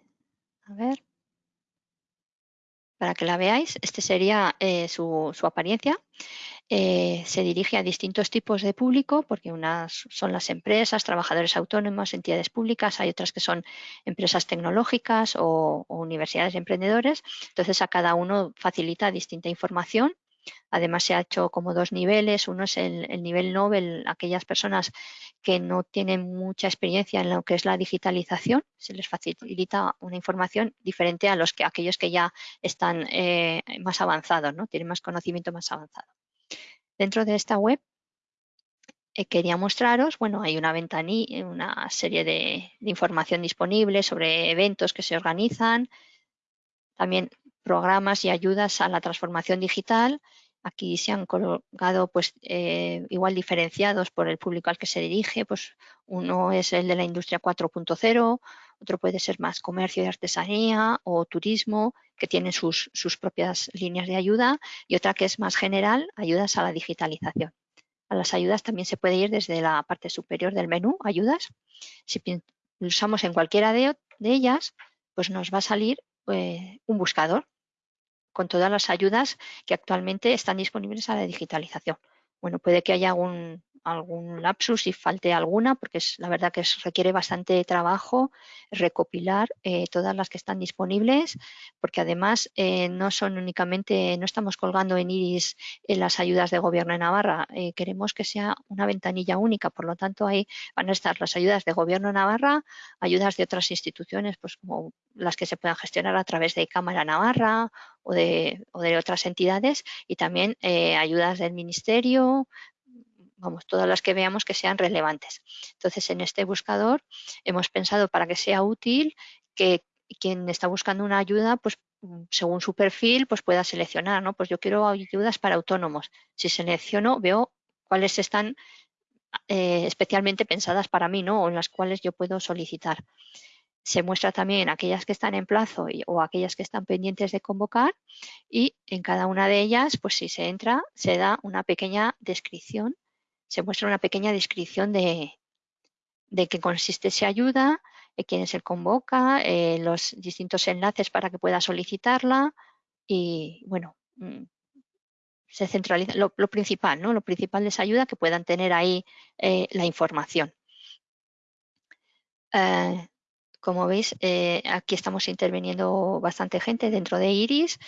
a ver, para que la veáis, este sería eh, su, apariencia. Eh, se dirige a distintos tipos de público, porque unas son las empresas, trabajadores autónomos, entidades públicas, hay otras que son empresas tecnológicas o, universidades y emprendedores. Entonces, a cada uno facilita distinta información Además, se ha hecho como dos niveles. Uno es el, nivel Nobel, aquellas personas que no tienen mucha experiencia en lo que es la digitalización, se les facilita una información diferente a los que aquellos que ya están eh, más avanzados, ¿no? tienen más conocimiento más avanzado. Dentro de esta web eh, quería mostraros, bueno, hay una ventanilla, una serie de, de información disponible sobre eventos que se organizan, también programas y ayudas a la transformación digital. Aquí se han colocado pues eh, igual diferenciados por el público al que se dirige. Pues uno es el de la industria 4.0, otro puede ser más comercio y artesanía o turismo, que tienen sus, sus propias líneas de ayuda, y otra que es más general, ayudas a la digitalización. A las ayudas también se puede ir desde la parte superior del menú, ayudas. Si pulsamos en cualquiera de, de ellas, pues nos va a salir eh, un buscador con todas las ayudas que actualmente están disponibles a la digitalización. Bueno, puede que haya algún, algún lapsus y falte alguna, porque es la verdad que requiere bastante trabajo recopilar eh, todas las que están disponibles, porque además eh, no son únicamente, no estamos colgando en IRIS las ayudas de gobierno de Navarra, eh, queremos que sea una ventanilla única, por lo tanto ahí van a estar las ayudas de gobierno de Navarra, ayudas de otras instituciones, pues como las que se puedan gestionar a través de Cámara Navarra o de, o de otras entidades y también ayudas del Ministerio, vamos, todas las que veamos que sean relevantes. Entonces, en este buscador hemos pensado para que sea útil que quien está buscando una ayuda, pues mm, según su perfil, pues pueda seleccionar, ¿no? Pues yo quiero ayudas para autónomos. Si selecciono, veo cuáles están eh, especialmente pensadas para mí, ¿no? O en las cuales yo puedo solicitar. Se muestra también aquellas que están en plazo o aquellas que están pendientes de convocar y en cada una de ellas, pues si se entra, se da una pequeña descripción se muestra una pequeña descripción de, de qué consiste esa ayuda, de quién se convoca, eh, los distintos enlaces para que pueda solicitarla y, bueno, mm, se centraliza lo, principal, ¿no? Lo principal de esa ayuda que puedan tener ahí eh, la información. Eh, como veis, aquí estamos interviniendo bastante gente dentro de IRIS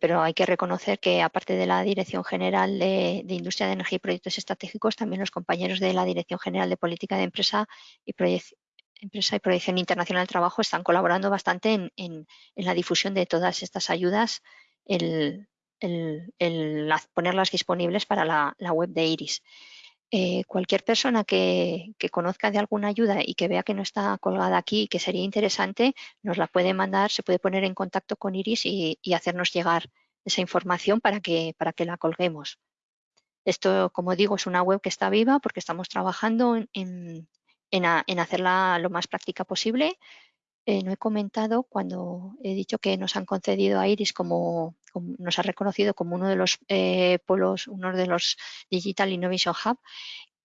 pero hay que reconocer que aparte de la Dirección General de, Industria de Energía y Proyectos Estratégicos, también los compañeros de la Dirección General de Política de Empresa y, Empresa y Proyección Internacional del Trabajo están colaborando bastante en, la difusión de todas estas ayudas, el, ponerlas disponibles para la web de IRIS. Eh, cualquier persona que, conozca de alguna ayuda y que vea que no está colgada aquí y que sería interesante, nos la puede mandar, se puede poner en contacto con Iris y, hacernos llegar esa información para que, para que la colguemos. Esto, como digo, es una web que está viva porque estamos trabajando en, en hacerla lo más práctica posible eh, no he comentado cuando he dicho que nos han concedido a Iris como, nos ha reconocido como uno de los eh, polos, uno de los Digital Innovation Hub,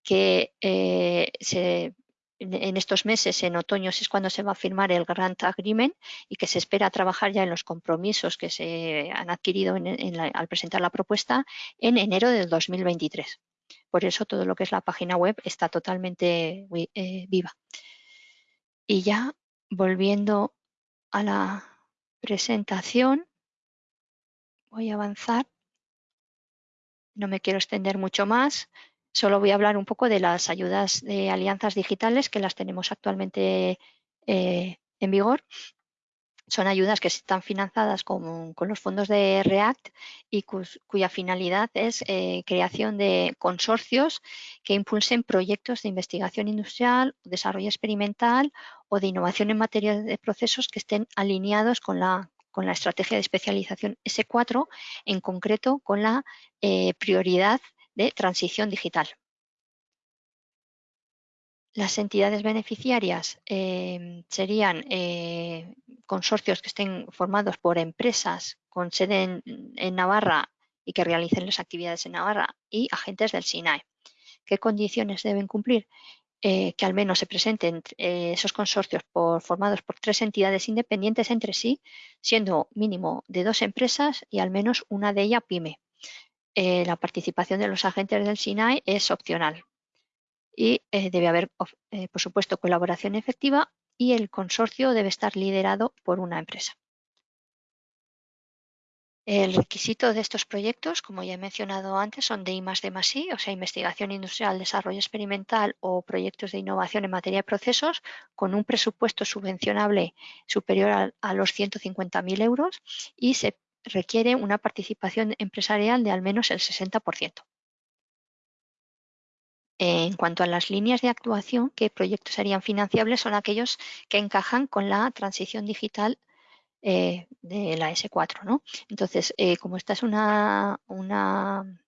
que eh, se en estos meses, en otoño, es cuando se va a firmar el Grant Agreement y que se espera trabajar ya en los compromisos que se han adquirido al presentar la propuesta en enero del 2023. Por eso todo lo que es la página web está totalmente eh, viva. Y ya volviendo a la presentación, voy a avanzar. No me quiero extender mucho más. Solo voy a hablar un poco de las ayudas de alianzas digitales que las tenemos actualmente eh, en vigor. Son ayudas que están financiadas con, los fondos de REACT y cuya finalidad es eh, creación de consorcios que impulsen proyectos de investigación industrial, desarrollo experimental o de innovación en materia de procesos que estén alineados con la, con la estrategia de especialización S4, en concreto con la eh, prioridad de transición digital. Las entidades beneficiarias em, serían eh, consorcios que estén formados por empresas con sede en, Navarra y que realicen las actividades en Navarra y agentes del SINAE. ¿Qué condiciones deben cumplir? Eh, que al menos se presenten eh, esos consorcios formados por tres entidades independientes entre sí, siendo mínimo de dos empresas y al menos una de ellas PYME. Eh, la participación de los agentes del SINAE es opcional y debe haber, por supuesto, colaboración efectiva y el consorcio debe estar liderado por una empresa. El requisito de estos proyectos, como ya he mencionado antes, son de I o sea, investigación industrial, desarrollo experimental o proyectos de innovación en materia de procesos con un presupuesto subvencionable superior a, a los 150.000 euros y se requiere una participación empresarial de al menos el 60%. En cuanto a las líneas de actuación, ¿qué proyectos serían financiables? Son aquellos que encajan con la transición digital eh, de la S4. ¿no? Entonces, eh, como esta es una, una,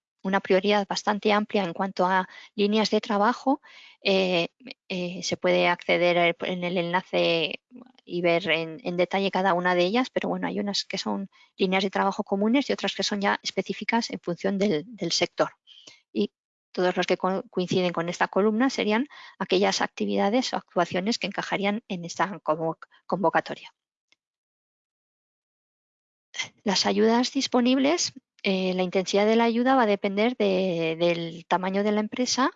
prioridad bastante amplia en cuanto a líneas de trabajo, eh, se puede acceder en el enlace y ver en, detalle cada una de ellas, pero bueno, hay unas que son líneas de trabajo comunes y otras que son ya específicas en función del, sector. Y todos los que coinciden con esta columna serían aquellas actividades o actuaciones que encajarían en esta convocatoria. Las ayudas disponibles, eh, la intensidad de la ayuda va a depender del tamaño de la empresa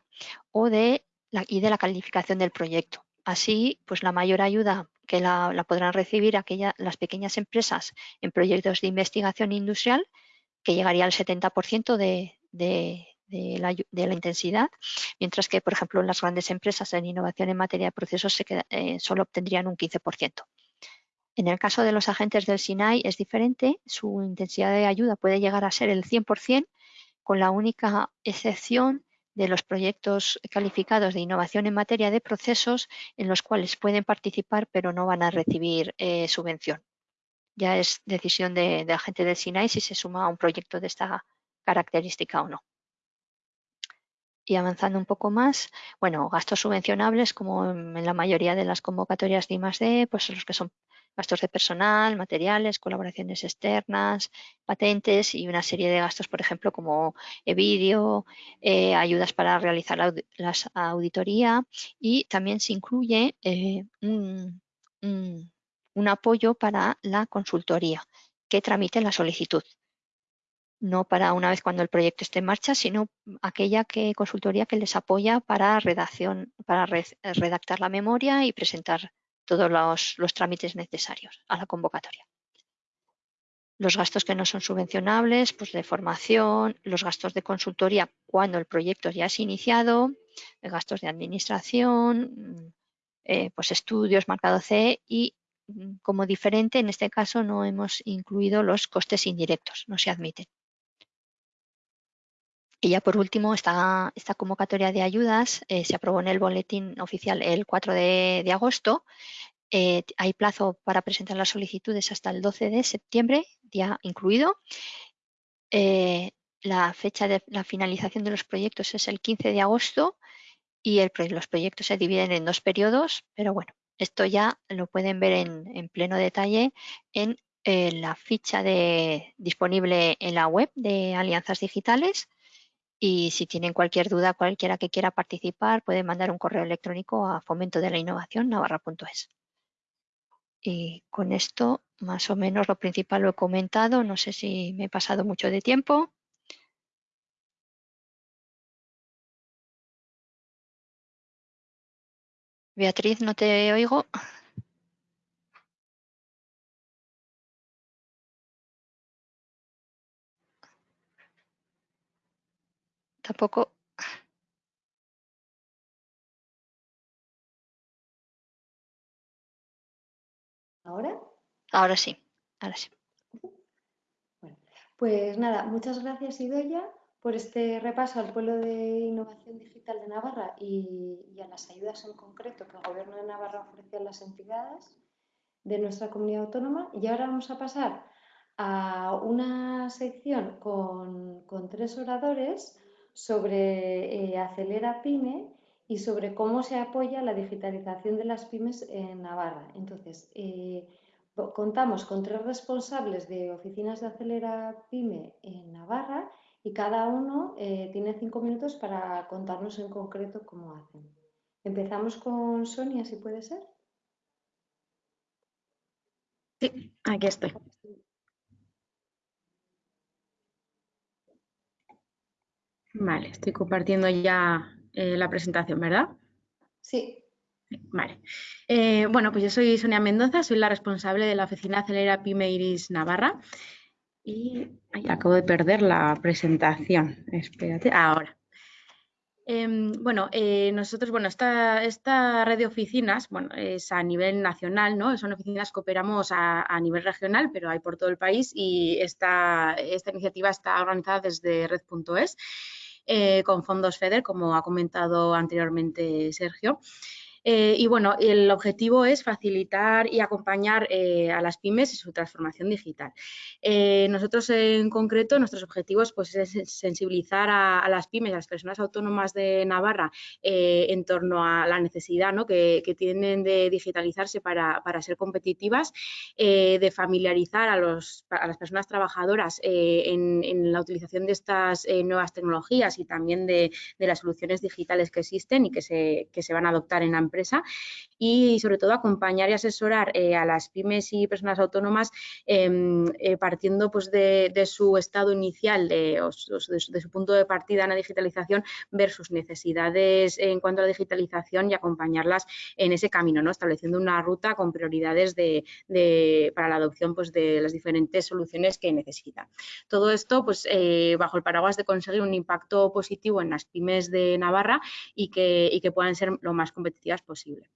o de y de la calificación del proyecto. Así, pues la mayor ayuda que la, podrán recibir aquella, las pequeñas empresas en proyectos de investigación industrial, que llegaría al 70% de, la, intensidad, mientras que, por ejemplo, las grandes empresas en innovación en materia de procesos eh, solo obtendrían un 15%. En el caso de los agentes del SINAI es diferente, su intensidad de ayuda puede llegar a ser el 100%, con la única excepción de los proyectos calificados de innovación en materia de procesos en los cuales pueden participar pero no van a recibir eh, subvención. Ya es decisión de, de agente del SINAI si se suma a un proyecto de esta característica o no. Y avanzando un poco más, bueno, gastos subvencionables, como en la mayoría de las convocatorias de I+.D., pues los que son gastos de personal, materiales, colaboraciones externas, patentes y una serie de gastos, por ejemplo, como vídeo, eh, ayudas para realizar la, auditoría y también se incluye eh, un, apoyo para la consultoría que tramite la solicitud no para una vez cuando el proyecto esté en marcha, sino aquella que, consultoría que les apoya para redacción, para redactar la memoria y presentar todos los, trámites necesarios a la convocatoria. Los gastos que no son subvencionables, pues de formación, los gastos de consultoría cuando el proyecto ya es iniciado, gastos de administración, mm, eh, pues estudios marcado C y mm, como diferente en este caso no hemos incluido los costes indirectos, no se admiten. Y ya por último, esta, esta convocatoria de ayudas eh, se aprobó en el boletín oficial el 4 de, agosto. Eh, hay plazo para presentar las solicitudes hasta el 12 de septiembre, día incluido. Eh, la fecha de la finalización de los proyectos es el 15 de agosto y los proyectos se dividen en dos periodos, pero bueno, esto ya lo pueden ver en, pleno detalle en la ficha disponible en la web de Alianzas Digitales Y si tienen cualquier duda, cualquiera que quiera participar, puede mandar un correo electrónico a fomento de la innovación navarra.es. Y con esto, más o menos lo principal lo he comentado. No sé si me he pasado mucho de tiempo. Beatriz, no te oigo. Tampoco. ¿Ahora? Ahora sí, ahora sí. Bueno, pues nada, muchas gracias Idoya por este repaso al pueblo de innovación digital de Navarra y, a las ayudas en concreto que el Gobierno de Navarra ofrece a las entidades de nuestra comunidad autónoma. Y ahora vamos a pasar a una sección con, tres oradores sobre eh, Acelera Pyme y sobre cómo se apoya la digitalización de las pymes en Navarra. Entonces, eh, contamos con tres responsables de oficinas de Acelera Pyme en Navarra y cada uno eh, tiene cinco minutos para contarnos en concreto cómo hacen. Empezamos con Sonia, si puede ser. Sí, aquí estoy. Vale, estoy compartiendo ya eh, la presentación, ¿verdad? Sí. Vale. Eh, bueno, pues yo soy Sonia Mendoza, soy la responsable de la oficina Acelera Pyme Iris Navarra. Y acabo de perder la presentación. Espérate, ahora. Em, bueno, eh, nosotros, bueno, esta, esta, red de oficinas, bueno, es a nivel nacional, ¿no? Son oficinas que operamos a, nivel regional, pero hay por todo el país y esta, esta iniciativa está organizada desde red.es eh, con fondos FEDER, como ha comentado anteriormente Sergio. Eh, y bueno, el objetivo es facilitar y acompañar eh, a las pymes en su transformación digital. Eh, nosotros en concreto, nuestros objetivos pues, es sensibilizar a, las pymes, a las personas autónomas de Navarra en torno a la necesidad ¿no? que, tienen de digitalizarse para, ser competitivas, de familiarizar a, los, a, las personas trabajadoras en, la utilización de estas nuevas tecnologías y también de, las soluciones digitales que existen y que se, que se van a adoptar en y sobre todo acompañar y asesorar eh, a las pymes y personas autónomas em, eh, partiendo pues de, su estado inicial, de, de, su punto de partida en la digitalización, ver sus necesidades en cuanto a la digitalización y acompañarlas en ese camino, ¿no? estableciendo una ruta con prioridades de, para la adopción pues, de las diferentes soluciones que necesitan. Todo esto pues, eh, bajo el paraguas de conseguir un impacto positivo en las pymes de Navarra y que, y que puedan ser lo más competitivas posible.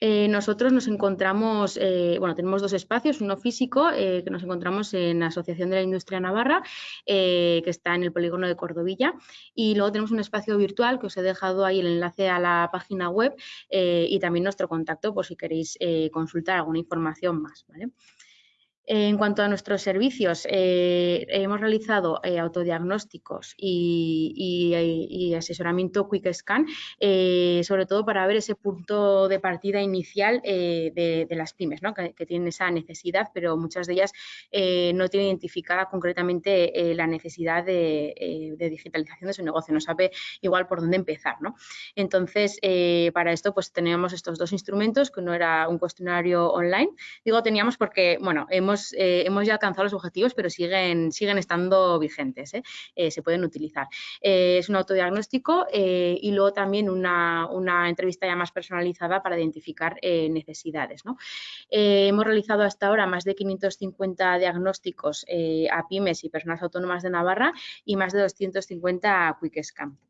Eh, nosotros nos encontramos, eh, bueno, tenemos dos espacios, uno físico, eh, que nos encontramos en la Asociación de la Industria Navarra, que está en el polígono de Cordovilla, y luego tenemos un espacio virtual que os he dejado ahí el enlace a la página web y también nuestro contacto por si queréis consultar alguna información más. En cuanto a nuestros servicios, eh, hemos realizado eh, autodiagnósticos y, asesoramiento Quick Scan, eh, sobre todo para ver ese punto de partida inicial de, las pymes, que, tienen esa necesidad, pero muchas de ellas no tienen identificada concretamente la necesidad de, digitalización de su negocio, no sabe igual por dónde empezar. Entonces, para esto pues teníamos estos dos instrumentos, que uno era un cuestionario online. Digo teníamos porque, bueno, hemos eh, hemos, ya alcanzado los objetivos, pero siguen, siguen estando vigentes, ¿eh? Eh, se pueden utilizar. es un autodiagnóstico y luego también una, entrevista ya más personalizada para identificar necesidades. hemos realizado hasta ahora más de 550 diagnósticos a pymes y personas autónomas de Navarra y más de 250 a Quick Scan.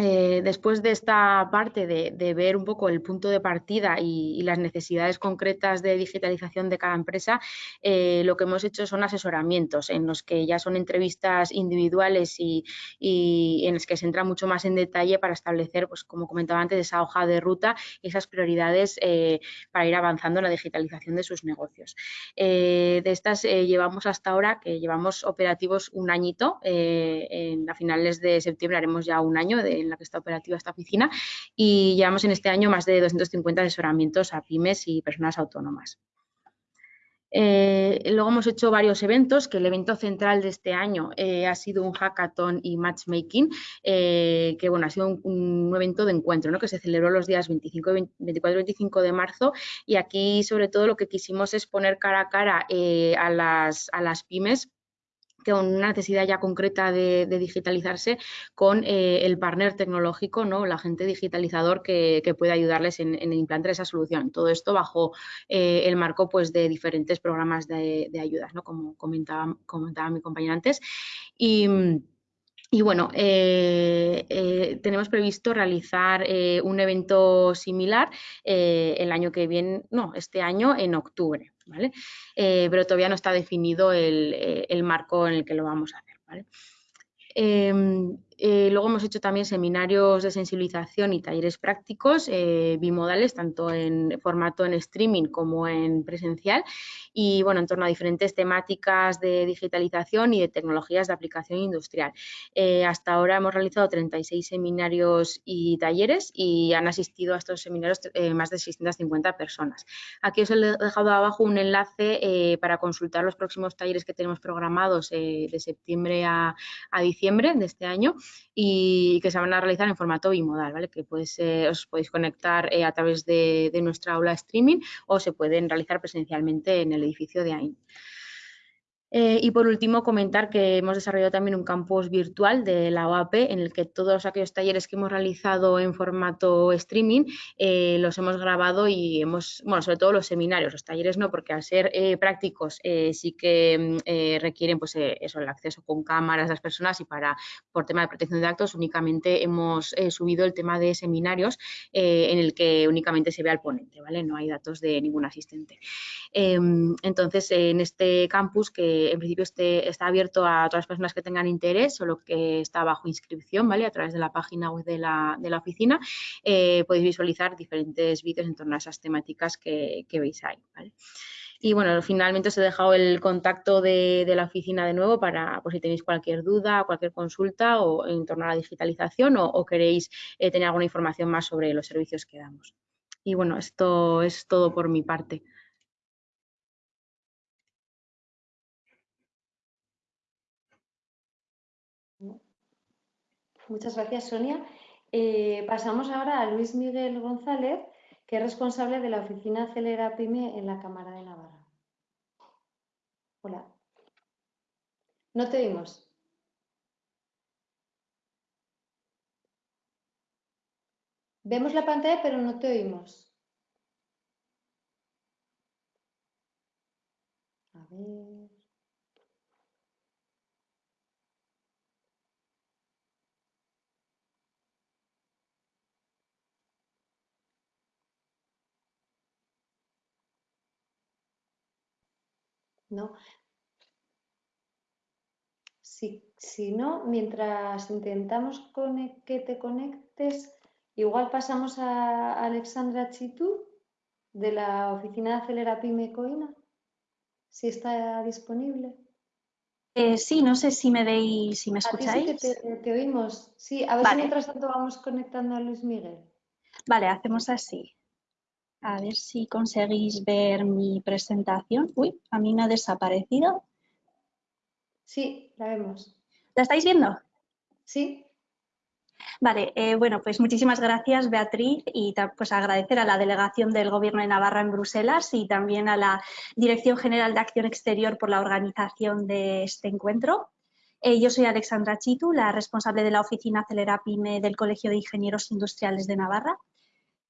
Eh, después de esta parte de, ver un poco el punto de partida y, las necesidades concretas de digitalización de cada empresa, eh, lo que hemos hecho son asesoramientos en los que ya son entrevistas individuales y, en los que se entra mucho más en detalle para establecer, pues como comentaba antes, esa hoja de ruta y esas prioridades eh, para ir avanzando en la digitalización de sus negocios. de estas llevamos hasta ahora, que llevamos operativos un añito, en, a finales de septiembre haremos ya un año de en la que está operativa esta oficina y llevamos en este año más de 250 asesoramientos a pymes y personas autónomas. Eh, luego hemos hecho varios eventos, que el evento central de este año eh, ha sido un hackathon y matchmaking, eh, que bueno, ha sido un, evento de encuentro, ¿no? que se celebró los días 25, 24 y 25 de marzo y aquí sobre todo lo que quisimos es poner cara a cara a, las, a las pymes con una necesidad ya concreta de, digitalizarse con eh, el partner tecnológico, ¿no? el agente digitalizador que, puede ayudarles en, implantar esa solución. Todo esto bajo eh, el marco pues, de diferentes programas de, ayudas, ¿no? como comentaba, comentaba mi compañera antes. Y, y bueno, eh, tenemos previsto realizar un evento similar el año que viene, no, este año en octubre. Eh, pero todavía no está definido eh, el, marco en el que lo vamos a hacer, em, eh, luego hemos hecho también seminarios de sensibilización y talleres prácticos bimodales, tanto en formato en streaming como en presencial y bueno, en torno a diferentes temáticas de digitalización y de tecnologías de aplicación industrial. Eh, hasta ahora hemos realizado 36 seminarios y talleres y han asistido a estos seminarios eh, más de 650 personas. Aquí os he dejado abajo un enlace eh, para consultar los próximos talleres que tenemos programados de septiembre a, diciembre de este año y que se van a realizar en formato bimodal, ¿vale? que os podéis conectar a través de, de nuestra aula streaming o se pueden realizar presencialmente en el edificio de AIN. Eh, y por último, comentar que hemos desarrollado también un campus virtual de la OAP en el que todos aquellos talleres que hemos realizado en formato streaming eh, los hemos grabado y hemos, bueno, sobre todo los seminarios, los talleres no, porque al ser eh, prácticos sí que mm, requieren pues eso, el acceso con cámaras de las personas y para, por tema de protección de datos, únicamente hemos subido el tema de seminarios en el que únicamente se ve al ponente, ¿vale? No hay datos de ningún asistente. Em, entonces, en este campus que en principio está abierto a todas las personas que tengan interés, solo que está bajo inscripción, ¿vale? A través de la página web de la, oficina eh, podéis visualizar diferentes vídeos en torno a esas temáticas que, veis ahí, Y bueno, finalmente os he dejado el contacto de, la oficina de nuevo para por si tenéis cualquier duda, cualquier consulta o en torno a la digitalización o, queréis eh, tener alguna información más sobre los servicios que damos. Y bueno, esto es todo por mi parte. Muchas gracias, Sonia. Eh, pasamos ahora a Luis Miguel González, que es responsable de la oficina Acelera PYME en la Cámara de Navarra. Hola. No te oímos. Vemos la pantalla, pero no te oímos. A ver. ¿No? Si, si no, mientras intentamos que te conectes, igual pasamos a Alexandra Chitu de la oficina de Acelera Pyme Coina, si está disponible. Eh, sí, no sé si me veis, si me escucháis. sí que te, oímos. Sí, a ver si mientras tanto vamos conectando a Luis Miguel. Vale, hacemos así. A ver si conseguís ver mi presentación. Uy, a mí me ha desaparecido. Sí, la vemos. ¿La estáis viendo? Sí. Vale, eh, bueno, pues muchísimas gracias Beatriz y pues agradecer a la delegación del Gobierno de Navarra en Bruselas y también a la Dirección General de Acción Exterior por la organización de este encuentro. Eh, yo soy Alexandra Chitu, la responsable de la oficina Acelera Pyme del Colegio de Ingenieros Industriales de Navarra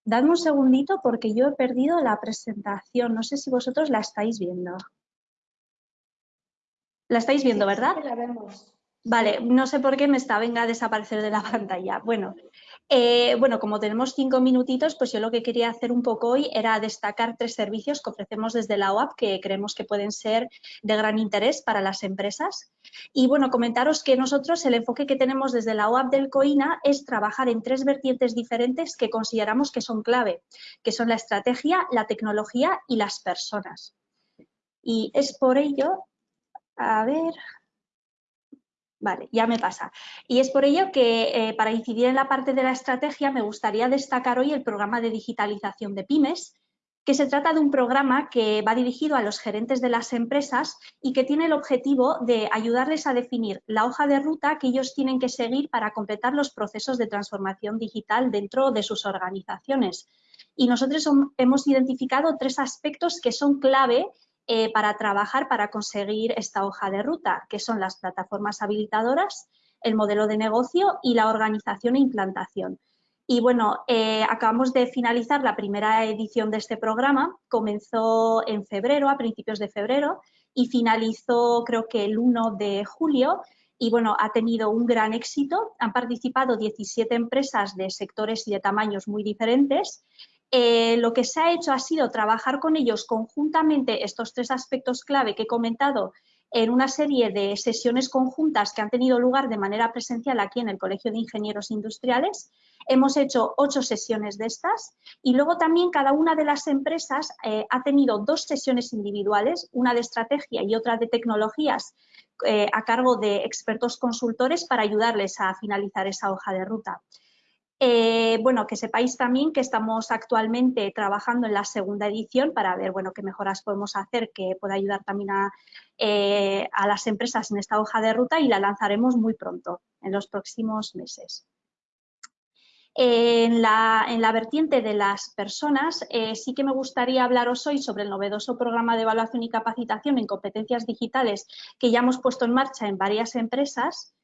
Dadme un segundito porque yo he perdido la presentación. No sé si vosotros la estáis viendo. La estáis viendo, ¿verdad? Sí, la vemos. Vale, no sé por qué me está venga a desaparecer de la pantalla. Bueno, eh, bueno, como tenemos cinco minutitos, pues yo lo que quería hacer un poco hoy era destacar tres servicios que ofrecemos desde la OAP que creemos que pueden ser de gran interés para las empresas. Y bueno, comentaros que nosotros el enfoque que tenemos desde la OAP del COINA es trabajar en tres vertientes diferentes que consideramos que son clave, que son la estrategia, la tecnología y las personas. Y es por ello, a ver, Vale, ya me pasa. Y es por ello que eh, para incidir en la parte de la estrategia me gustaría destacar hoy el programa de digitalización de pymes, que se trata de un programa que va dirigido a los gerentes de las empresas y que tiene el objetivo de ayudarles a definir la hoja de ruta que ellos tienen que seguir para completar los procesos de transformación digital dentro de sus organizaciones. Y nosotros hemos identificado tres aspectos que son clave eh, para trabajar para conseguir esta hoja de ruta, que son las plataformas habilitadoras, el modelo de negocio y la organización e implantación. Y bueno, eh, acabamos de finalizar la primera edición de este programa. Comenzó en febrero, a principios de febrero, y finalizó creo que el 1 de julio. Y bueno, ha tenido un gran éxito. Han participado 17 empresas de sectores y de tamaños muy diferentes. Eh, lo que se ha hecho ha sido trabajar con ellos conjuntamente estos tres aspectos clave que he comentado en una serie de sesiones conjuntas que han tenido lugar de manera presencial aquí en el Colegio de Ingenieros Industriales. Hemos hecho ocho sesiones de estas y luego también cada una de las empresas eh, ha tenido dos sesiones individuales, una de estrategia y otra de tecnologías eh, a cargo de expertos consultores para ayudarles a finalizar esa hoja de ruta. Eh, bueno, que sepáis también que estamos actualmente trabajando en la segunda edición para ver, bueno, qué mejoras podemos hacer que pueda ayudar también a, eh, a las empresas en esta hoja de ruta y la lanzaremos muy pronto, en los próximos meses. En la, en la, vertiente de las personas, eh, sí que me gustaría hablaros hoy sobre el novedoso programa de evaluación y capacitación en competencias digitales que ya hemos puesto en marcha en varias empresas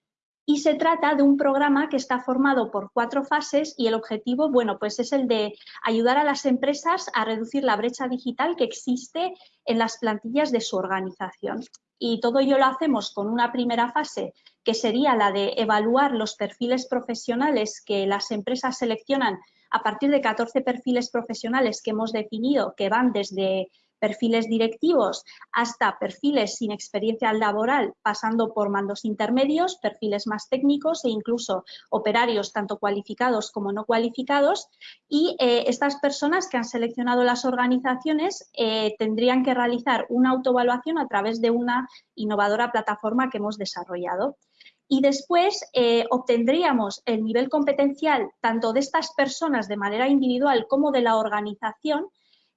y se trata de un programa que está formado por cuatro fases y el objetivo, bueno, pues es el de ayudar a las empresas a reducir la brecha digital que existe en las plantillas de su organización. Y todo ello lo hacemos con una primera fase que sería la de evaluar los perfiles profesionales que las empresas seleccionan a partir de 14 perfiles profesionales que hemos definido que van desde perfiles directivos hasta perfiles sin experiencia laboral, pasando por mandos intermedios, perfiles más técnicos e incluso operarios tanto cualificados como no cualificados. Y eh, estas personas que han seleccionado las organizaciones eh, tendrían que realizar una autoevaluación a través de una innovadora plataforma que hemos desarrollado y después eh, obtendríamos el nivel competencial tanto de estas personas de manera individual como de la organización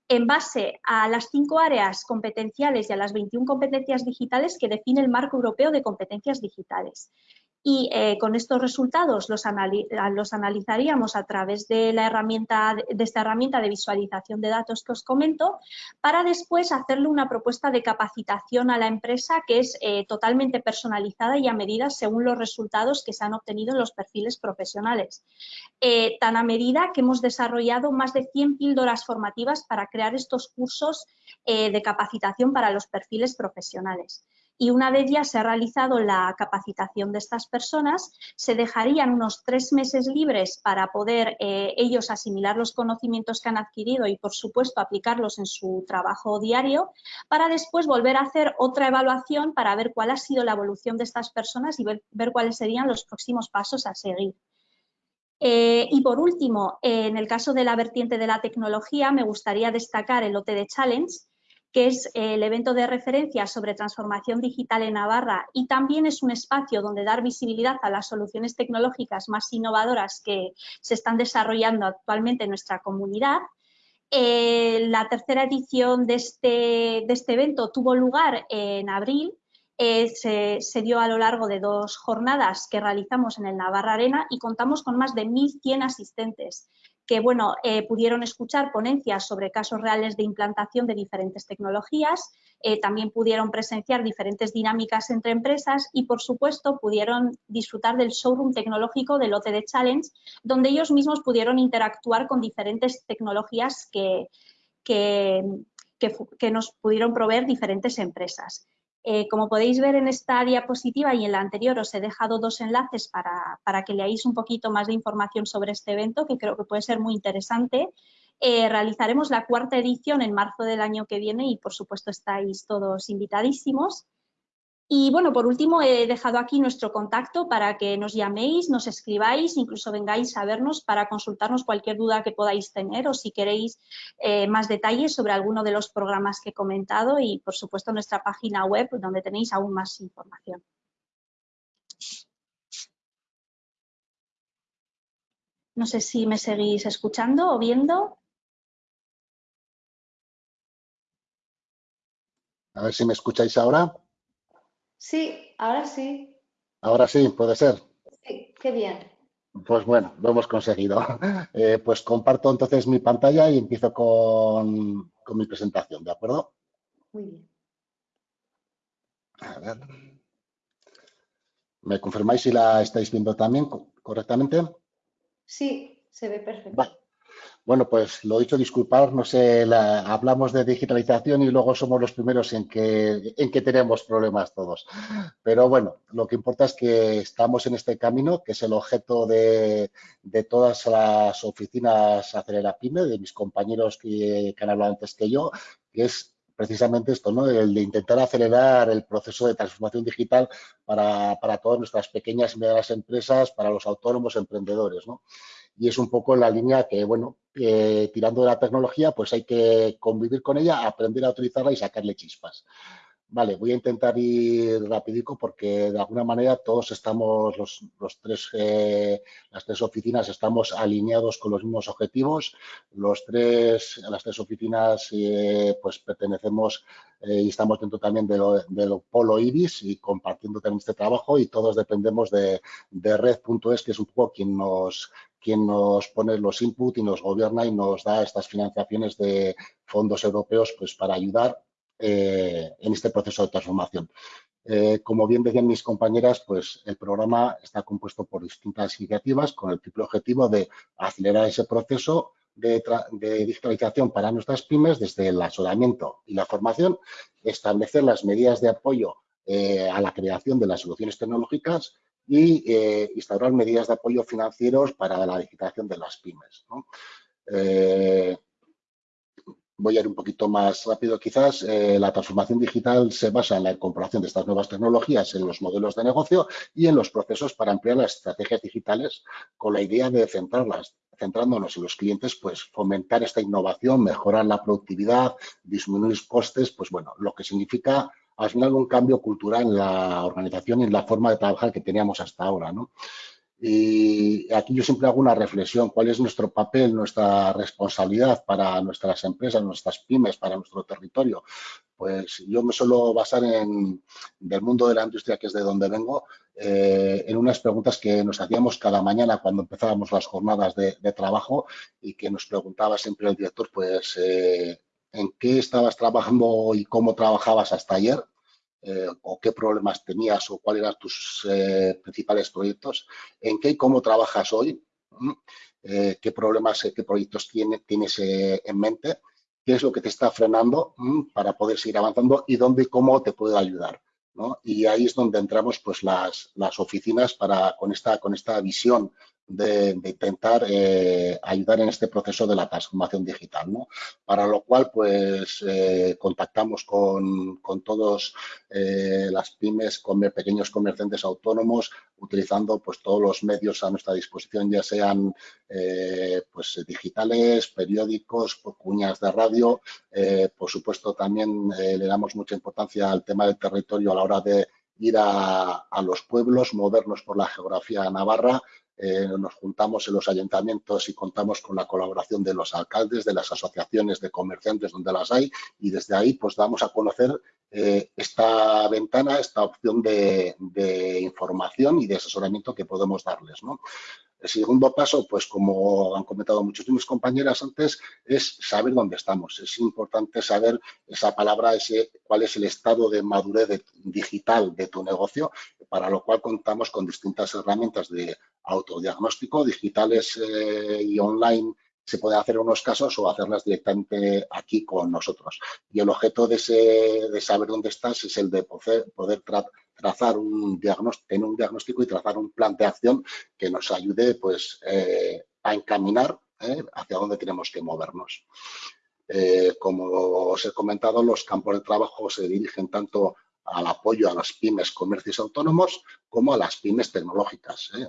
en base a las cinco áreas competenciales y a las 21 competencias digitales que define el marco europeo de competencias digitales y eh, con estos resultados los, analizaríamos a través de, la herramienta, de esta herramienta de visualización de datos que os comento para después hacerle una propuesta de capacitación a la empresa que es eh, totalmente personalizada y a medida según los resultados que se han obtenido en los perfiles profesionales. Eh, tan a medida que hemos desarrollado más de 100 píldoras formativas para crear estos cursos de capacitación para los perfiles profesionales y una de ellas se ha realizado la capacitación de estas personas. Se dejarían unos tres meses libres para poder eh, ellos asimilar los conocimientos que han adquirido y, por supuesto, aplicarlos en su trabajo diario, para después volver a hacer otra evaluación para ver cuál ha sido la evolución de estas personas y ver, cuáles serían los próximos pasos a seguir. Eh, y por último, en el caso de la vertiente de la tecnología, me gustaría destacar el OTD Challenge, que es eh, el evento de referencia sobre transformación digital en Navarra y también es un espacio donde dar visibilidad a las soluciones tecnológicas más innovadoras que se están desarrollando actualmente en nuestra comunidad. Eh, la tercera edición de este, de este, evento tuvo lugar en abril eh, se, se, dio a lo largo de dos jornadas que realizamos en el Navarra Arena y contamos con más de 1.100 asistentes que bueno, eh, pudieron escuchar ponencias sobre casos reales de implantación de diferentes tecnologías, eh, también pudieron presenciar diferentes dinámicas entre empresas y, por supuesto, pudieron disfrutar del showroom tecnológico del OTD Challenge, donde ellos mismos pudieron interactuar con diferentes tecnologías que, que nos pudieron proveer diferentes empresas. Eh, como podéis ver en esta diapositiva y en la anterior os he dejado dos enlaces para, que leáis un poquito más de información sobre este evento que creo que puede ser muy interesante. Eh, realizaremos la cuarta edición en marzo del año que viene y por supuesto estáis todos invitadísimos. Y bueno, por último, he dejado aquí nuestro contacto para que nos llaméis, nos escribáis, incluso vengáis a vernos para consultarnos cualquier duda que podáis tener o si queréis eh, más detalles sobre alguno de los programas que he comentado y, por supuesto, nuestra página web donde tenéis aún más información. No sé si me seguís escuchando o viendo. A ver si me escucháis ahora. Sí, ahora sí. Ahora sí, puede ser. Sí, qué bien. Pues bueno, lo hemos conseguido. Eh, pues comparto entonces mi pantalla y empiezo con, con mi presentación, ¿de acuerdo? Muy bien. A ver. ¿Me confirmáis si la estáis viendo también correctamente? Sí, se ve perfecto. Vale. Bueno, pues lo dicho, disculpar, no sé, hablamos de digitalización y luego somos los primeros en que, en que tenemos problemas todos. Pero bueno, lo que importa es que estamos en este camino, que es el objeto de, todas las oficinas Acelera Pyme, de mis compañeros que, que han hablado antes que yo, que es precisamente esto, ¿no? El de intentar acelerar el proceso de transformación digital para, para todas nuestras pequeñas y medianas empresas, para los autónomos emprendedores, ¿no? Y es un poco la línea que, bueno, tirando de la tecnología, pues hay que convivir con ella, aprender a utilizarla y sacarle chispas. Vale, voy a intentar ir rapidico porque de alguna manera todos estamos, los, tres, eh, las tres oficinas estamos alineados con los mismos objetivos. Los tres, las tres oficinas eh, pues pertenecemos eh, y estamos dentro también del de Polo Ibis y compartiendo también este trabajo y todos dependemos de, de Red.es, que es un poco quien nos, quien nos pone los inputs y nos gobierna y nos da estas financiaciones de fondos europeos pues para ayudar eh, en este proceso de transformación. Eh, como bien decían mis compañeras, pues el programa está compuesto por distintas iniciativas con el triple objetivo de acelerar ese proceso de, digitalización para nuestras pymes desde el asesoramiento y la formación, establecer las medidas de apoyo eh, a la creación de las soluciones tecnológicas y instaurar medidas de apoyo financieros para la digitalización de las pymes. ¿no? Voy a ir un poquito más rápido quizás. Eh, la transformación digital se basa en la incorporación de estas nuevas tecnologías en los modelos de negocio y en los procesos para ampliar las estrategias digitales con la idea de centrarlas centrándonos en los clientes, pues fomentar esta innovación, mejorar la productividad, disminuir costes, pues bueno, lo que significa al final un cambio cultural en la organización y en la forma de trabajar que teníamos hasta ahora, ¿no? Y aquí yo siempre hago una reflexión, ¿cuál es nuestro papel, nuestra responsabilidad para nuestras empresas, nuestras pymes, para nuestro territorio? Pues yo me suelo basar en, del mundo de la industria, que es de donde vengo, eh, en unas preguntas que nos hacíamos cada mañana cuando empezábamos las jornadas de, trabajo y que nos preguntaba siempre el director, pues, eh, ¿en qué estabas trabajando y cómo trabajabas hasta ayer? Eh, o qué problemas tenías o cuáles eran tus eh, principales proyectos, en qué y cómo trabajas hoy, eh, qué problemas, qué proyectos tienes en mente, qué es lo que te está frenando para poder seguir avanzando y dónde y cómo te puedo ayudar. Y ahí es donde entramos pues, las, las oficinas para, con, esta, con esta visión de, intentar eh, ayudar en este proceso de la transformación digital, ¿no? Para lo cual, pues, eh, contactamos con, con todos eh, las pymes, con pequeños comerciantes autónomos, utilizando pues todos los medios a nuestra disposición, ya sean pues digitales, periódicos, cuñas de radio. por supuesto, también le damos mucha importancia al tema del territorio a la hora de ir a, a los pueblos, movernos por la geografía navarra, eh, nos juntamos en los ayuntamientos y contamos con la colaboración de los alcaldes, de las asociaciones de comerciantes donde las hay y desde ahí pues damos a conocer eh, esta ventana, esta opción de, información y de asesoramiento que podemos darles. El segundo paso, pues como han comentado muchos de mis compañeras antes, es saber dónde estamos. Es importante saber esa palabra, ese, cuál es el estado de madurez digital de tu negocio, para lo cual contamos con distintas herramientas de autodiagnóstico digitales eh, y online se puede hacer en unos casos o hacerlas directamente aquí con nosotros. Y el objeto de, ese, de saber dónde estás es el de poder, poder trazar un diagnóstico, tener un diagnóstico y trazar un plan de acción que nos ayude pues, eh, a encaminar eh, hacia dónde tenemos que movernos. como os he comentado, los campos de trabajo se dirigen tanto al apoyo a las pymes comercios autónomos como a las pymes tecnológicas ¿eh?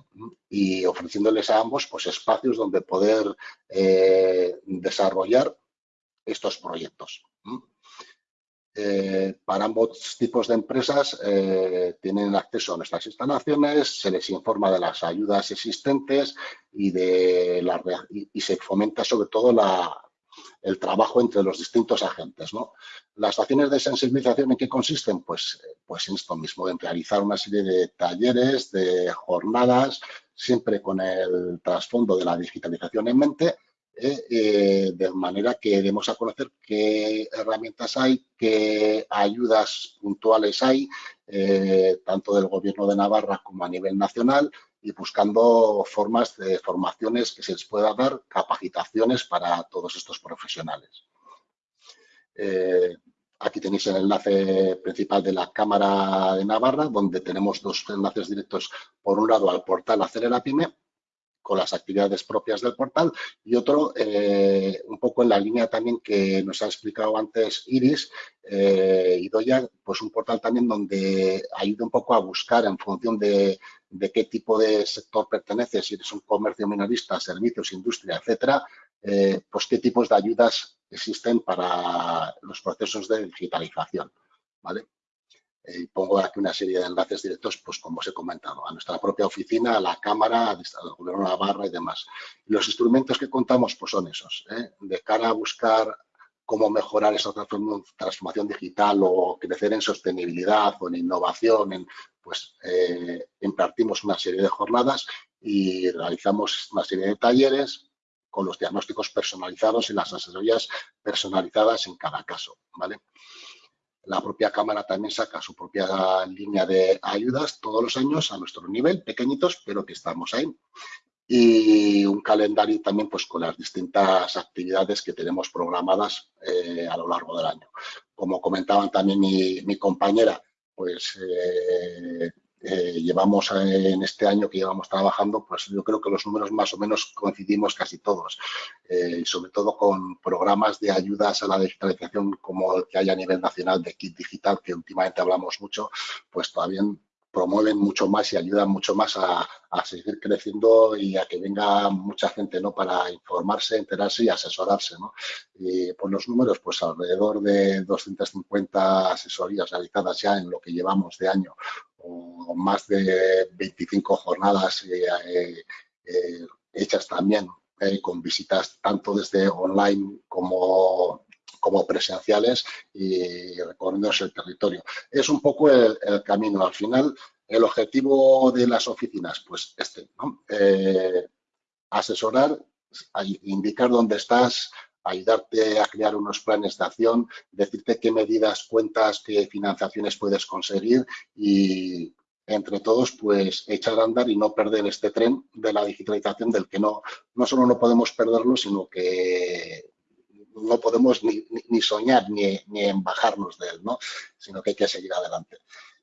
y ofreciéndoles a ambos pues, espacios donde poder eh, desarrollar estos proyectos. Eh, para ambos tipos de empresas tienen acceso a nuestras instalaciones, se les informa de las ayudas existentes y, de la, y se fomenta sobre todo la, el trabajo entre los distintos agentes. ¿no? Las acciones de sensibilización en qué consisten? Pues, pues en esto mismo, en realizar una serie de talleres, de jornadas, siempre con el trasfondo de la digitalización en mente, eh, eh, de manera que demos a conocer qué herramientas hay, qué ayudas puntuales hay, eh, tanto del Gobierno de Navarra como a nivel nacional, y buscando formas de formaciones que se les pueda dar, capacitaciones para todos estos profesionales. aquí tenéis el enlace principal de la Cámara de Navarra, donde tenemos dos enlaces directos, por un lado al portal Acelera Pyme con las actividades propias del portal y otro eh, un poco en la línea también que nos ha explicado antes Iris eh, y Doya, pues un portal también donde ayuda un poco a buscar en función de, qué tipo de sector pertenece, si eres un comercio minorista, servicios, industria, etcétera, eh, pues qué tipos de ayudas existen para los procesos de digitalización. ¿vale? y pongo aquí una serie de enlaces directos, pues como os he comentado, a nuestra propia oficina, a la Cámara, al Gobierno de Navarra y demás. Los instrumentos que contamos pues son esos, ¿eh? de cara a buscar cómo mejorar esa transformación digital o crecer en sostenibilidad o en innovación, pues eh, impartimos una serie de jornadas y realizamos una serie de talleres con los diagnósticos personalizados y las asesorías personalizadas en cada caso, ¿vale? La propia Cámara también saca su propia línea de ayudas todos los años a nuestro nivel, pequeñitos, pero que estamos ahí. Y un calendario también pues, con las distintas actividades que tenemos programadas eh, a lo largo del año. Como comentaban también mi, compañera, pues eh, eh, llevamos en este año que llevamos trabajando, pues yo creo que los números más o menos coincidimos casi todos, eh, sobre todo con programas de ayudas a la digitalización como el que hay a nivel nacional de Kit Digital, que últimamente hablamos mucho, pues todavía promueven mucho más y ayudan mucho más a, seguir creciendo y a que venga mucha gente ¿no? para informarse, enterarse y asesorarse. ¿no? Y por los números, pues alrededor de 250 asesorías realizadas ya en lo que llevamos de año o más de 25 jornadas eh, eh, eh, hechas también con visitas tanto desde online como, como presenciales y recorriendo el territorio. Es un poco el, camino. Al final, el objetivo de las oficinas, pues este, asesorar, indicar dónde estás, ayudarte a crear unos planes de acción, decirte qué medidas cuentas, qué financiaciones puedes conseguir y entre todos pues echar a andar y no perder este tren de la digitalización del que no, no solo no podemos perderlo, sino que no podemos ni, ni soñar ni, ni embajarnos de él, ¿no? sino que hay que seguir adelante.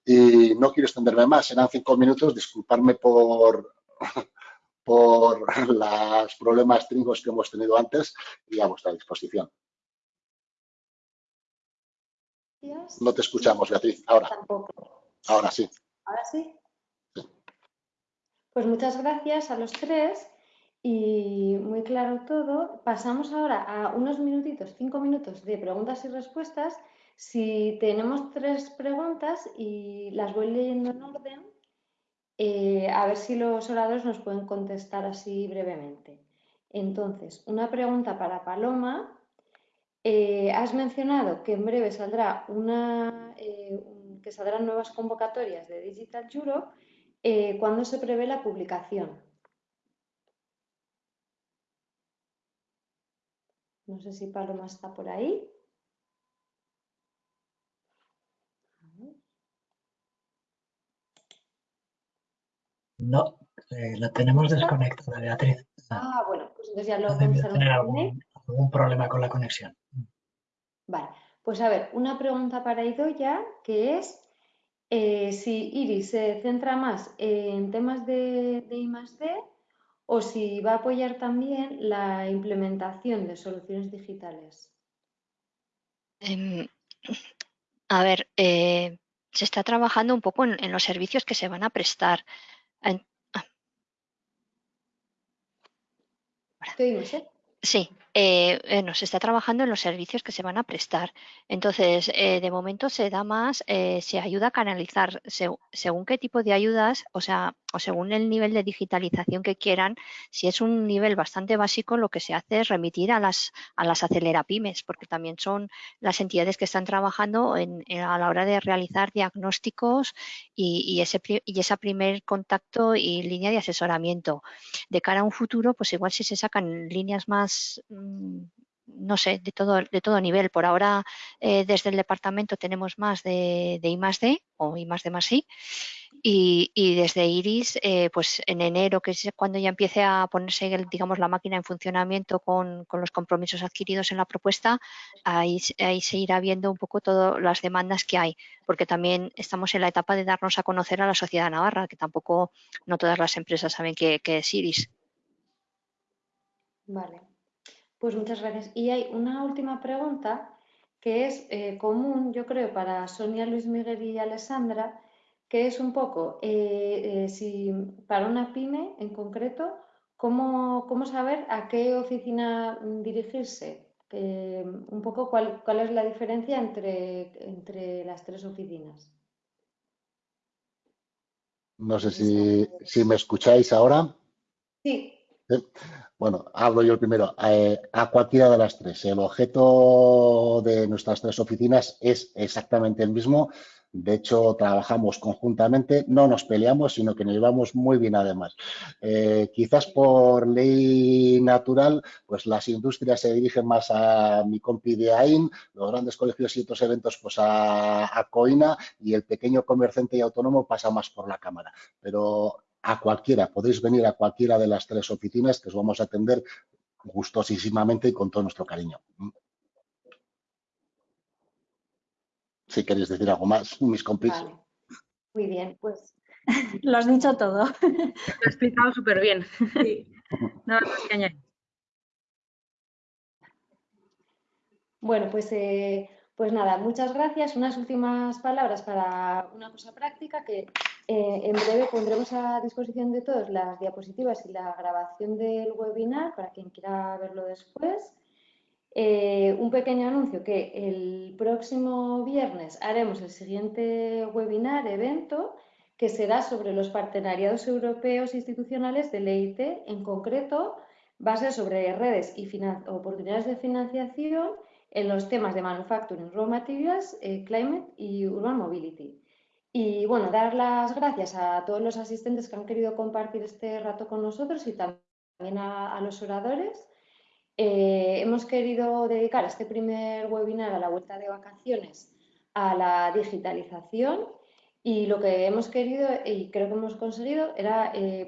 Y no quiero extenderme más, serán cinco minutos, disculparme por, por los problemas tringos que hemos tenido antes y a vuestra disposición. No te escuchamos, Beatriz. Ahora. Ahora sí. Ahora sí. Pues muchas gracias a los tres y muy claro todo. Pasamos ahora a unos minutitos, cinco minutos de preguntas y respuestas. Si tenemos tres preguntas y las voy leyendo en orden, eh, a ver si los oradores nos pueden contestar así brevemente. Entonces, una pregunta para Paloma. Eh, has mencionado que en breve saldrá una, eh, que saldrán nuevas convocatorias de Digital Europe. ¿Cuándo se prevé la publicación? No sé si Paloma está por ahí. No, eh, la tenemos desconectada, Beatriz. Ah, bueno, pues entonces ya lo Debe tener algún, algún, problema con la conexión. Vale, pues a ver, una pregunta para Idoya, que es eh, si Iris se centra más en temas de, de I o si va a apoyar también la implementación de soluciones digitales. Em, a ver, eh, se está trabajando un poco en, los servicios que se van a prestar. Ah. ¿Te Sí, eh, eh, se está trabajando en los servicios que se van a prestar. Entonces, eh, de momento se da más, se ayuda a canalizar según qué tipo de ayudas, o sea, o según el nivel de digitalización que quieran. Si es un nivel bastante básico, lo que se hace es remitir a las, a las acelerapymes, porque también son las entidades que están trabajando a la hora de realizar diagnósticos y, ese, y ese primer contacto y línea de asesoramiento. De cara a un futuro, pues igual si se sacan líneas más no sé, de todo, de todo nivel. Por ahora, eh, desde el departamento tenemos más de, de I más D o I más D más I. Y, desde IRIS, eh, pues en enero, que es cuando ya empiece a ponerse, digamos, la máquina en funcionamiento con, los compromisos adquiridos en la propuesta, ahí, ahí, se irá viendo un poco todas las demandas que hay, porque también estamos en la etapa de darnos a conocer a la sociedad navarra, que tampoco no todas las empresas saben qué es IRIS. Vale. Pues muchas gracias. Y hay una última pregunta que es eh, común, yo creo, para Sonia, Luis Miguel y Alessandra, que es un poco, eh, eh, si para una pyme en concreto, ¿cómo, cómo saber a qué oficina dirigirse? un poco cuál, cuál, es la diferencia entre, entre las tres oficinas. No sé si, si me escucháis ahora. Sí. Bueno, hablo yo primero. Eh, a cualquiera de las tres. El objeto de nuestras tres oficinas es exactamente el mismo. De hecho, trabajamos conjuntamente, no nos peleamos, sino que nos llevamos muy bien además. Eh, quizás por ley natural, pues las industrias se dirigen más a mi compi de AIN, los grandes colegios y otros eventos pues a COINA y el pequeño comerciante y autónomo pasa más por la Cámara. Pero a cualquiera, podéis venir a cualquiera de las tres oficinas que os vamos a atender gustosísimamente y con todo nuestro cariño. Si queréis decir algo más, mis compis. Muy bien, pues lo has dicho todo. Lo has explicado súper bien. Nada más que añadir. Bueno, pues eh, pues nada, muchas gracias. Unas últimas palabras para una cosa práctica que eh, en breve pondremos a disposición de todos las diapositivas y la grabación del webinar para quien quiera verlo después. Eh, un pequeño anuncio que el próximo viernes haremos el siguiente webinar, evento, que será sobre los partenariados europeos institucionales del EIT. En concreto, va a ser sobre redes y oportunidades de financiación en los temas de Manufacturing, Raw Materials, eh, Climate y Urban Mobility. Y bueno, dar las gracias a todos los asistentes que han querido compartir este rato con nosotros y también a, los oradores. Eh, hemos querido dedicar este primer webinar a la vuelta de vacaciones a la digitalización y lo que hemos querido y creo que hemos conseguido era eh,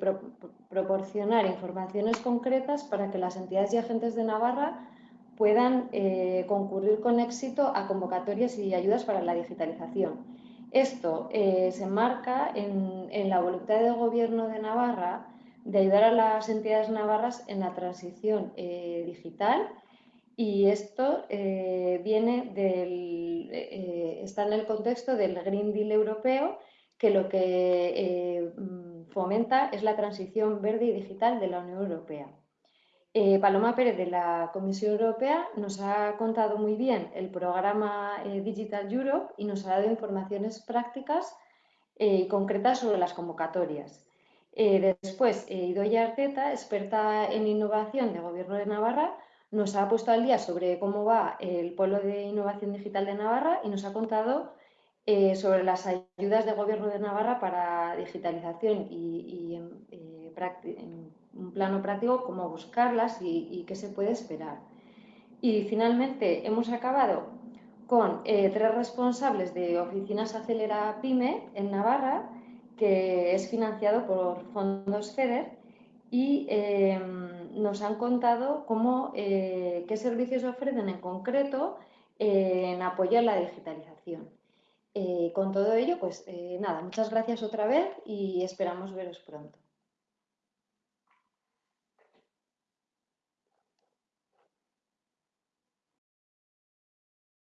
proporcionar informaciones concretas para que las entidades y agentes de Navarra puedan eh, concurrir con éxito a convocatorias y ayudas para la digitalización. Esto eh, se enmarca en, la voluntad del Gobierno de Navarra de ayudar a las entidades navarras en la transición eh, digital y esto viene está en el contexto del Green Deal europeo que lo que fomenta es la transición verde y digital de la Unión Europea. Eh, Paloma Pérez de la Comisión Europea nos ha contado muy bien el programa eh, Digital Europe y nos ha dado informaciones prácticas eh, y concretas sobre las convocatorias. después, Idoya Arteta, experta en innovación de Gobierno de Navarra, nos ha puesto al día sobre cómo va el Polo de Innovación Digital de Navarra y nos ha contado sobre las ayudas de Gobierno de Navarra para digitalización y, y un plano práctico, cómo buscarlas y, qué se puede esperar. Y finalmente hemos acabado con eh, tres responsables de oficinas Acelera Pyme en Navarra, que es financiado por fondos FEDER y em, nos han contado cómo, eh, qué servicios ofrecen en concreto en apoyar la digitalización. Eh, con todo ello, pues nada, muchas gracias otra vez y esperamos veros pronto.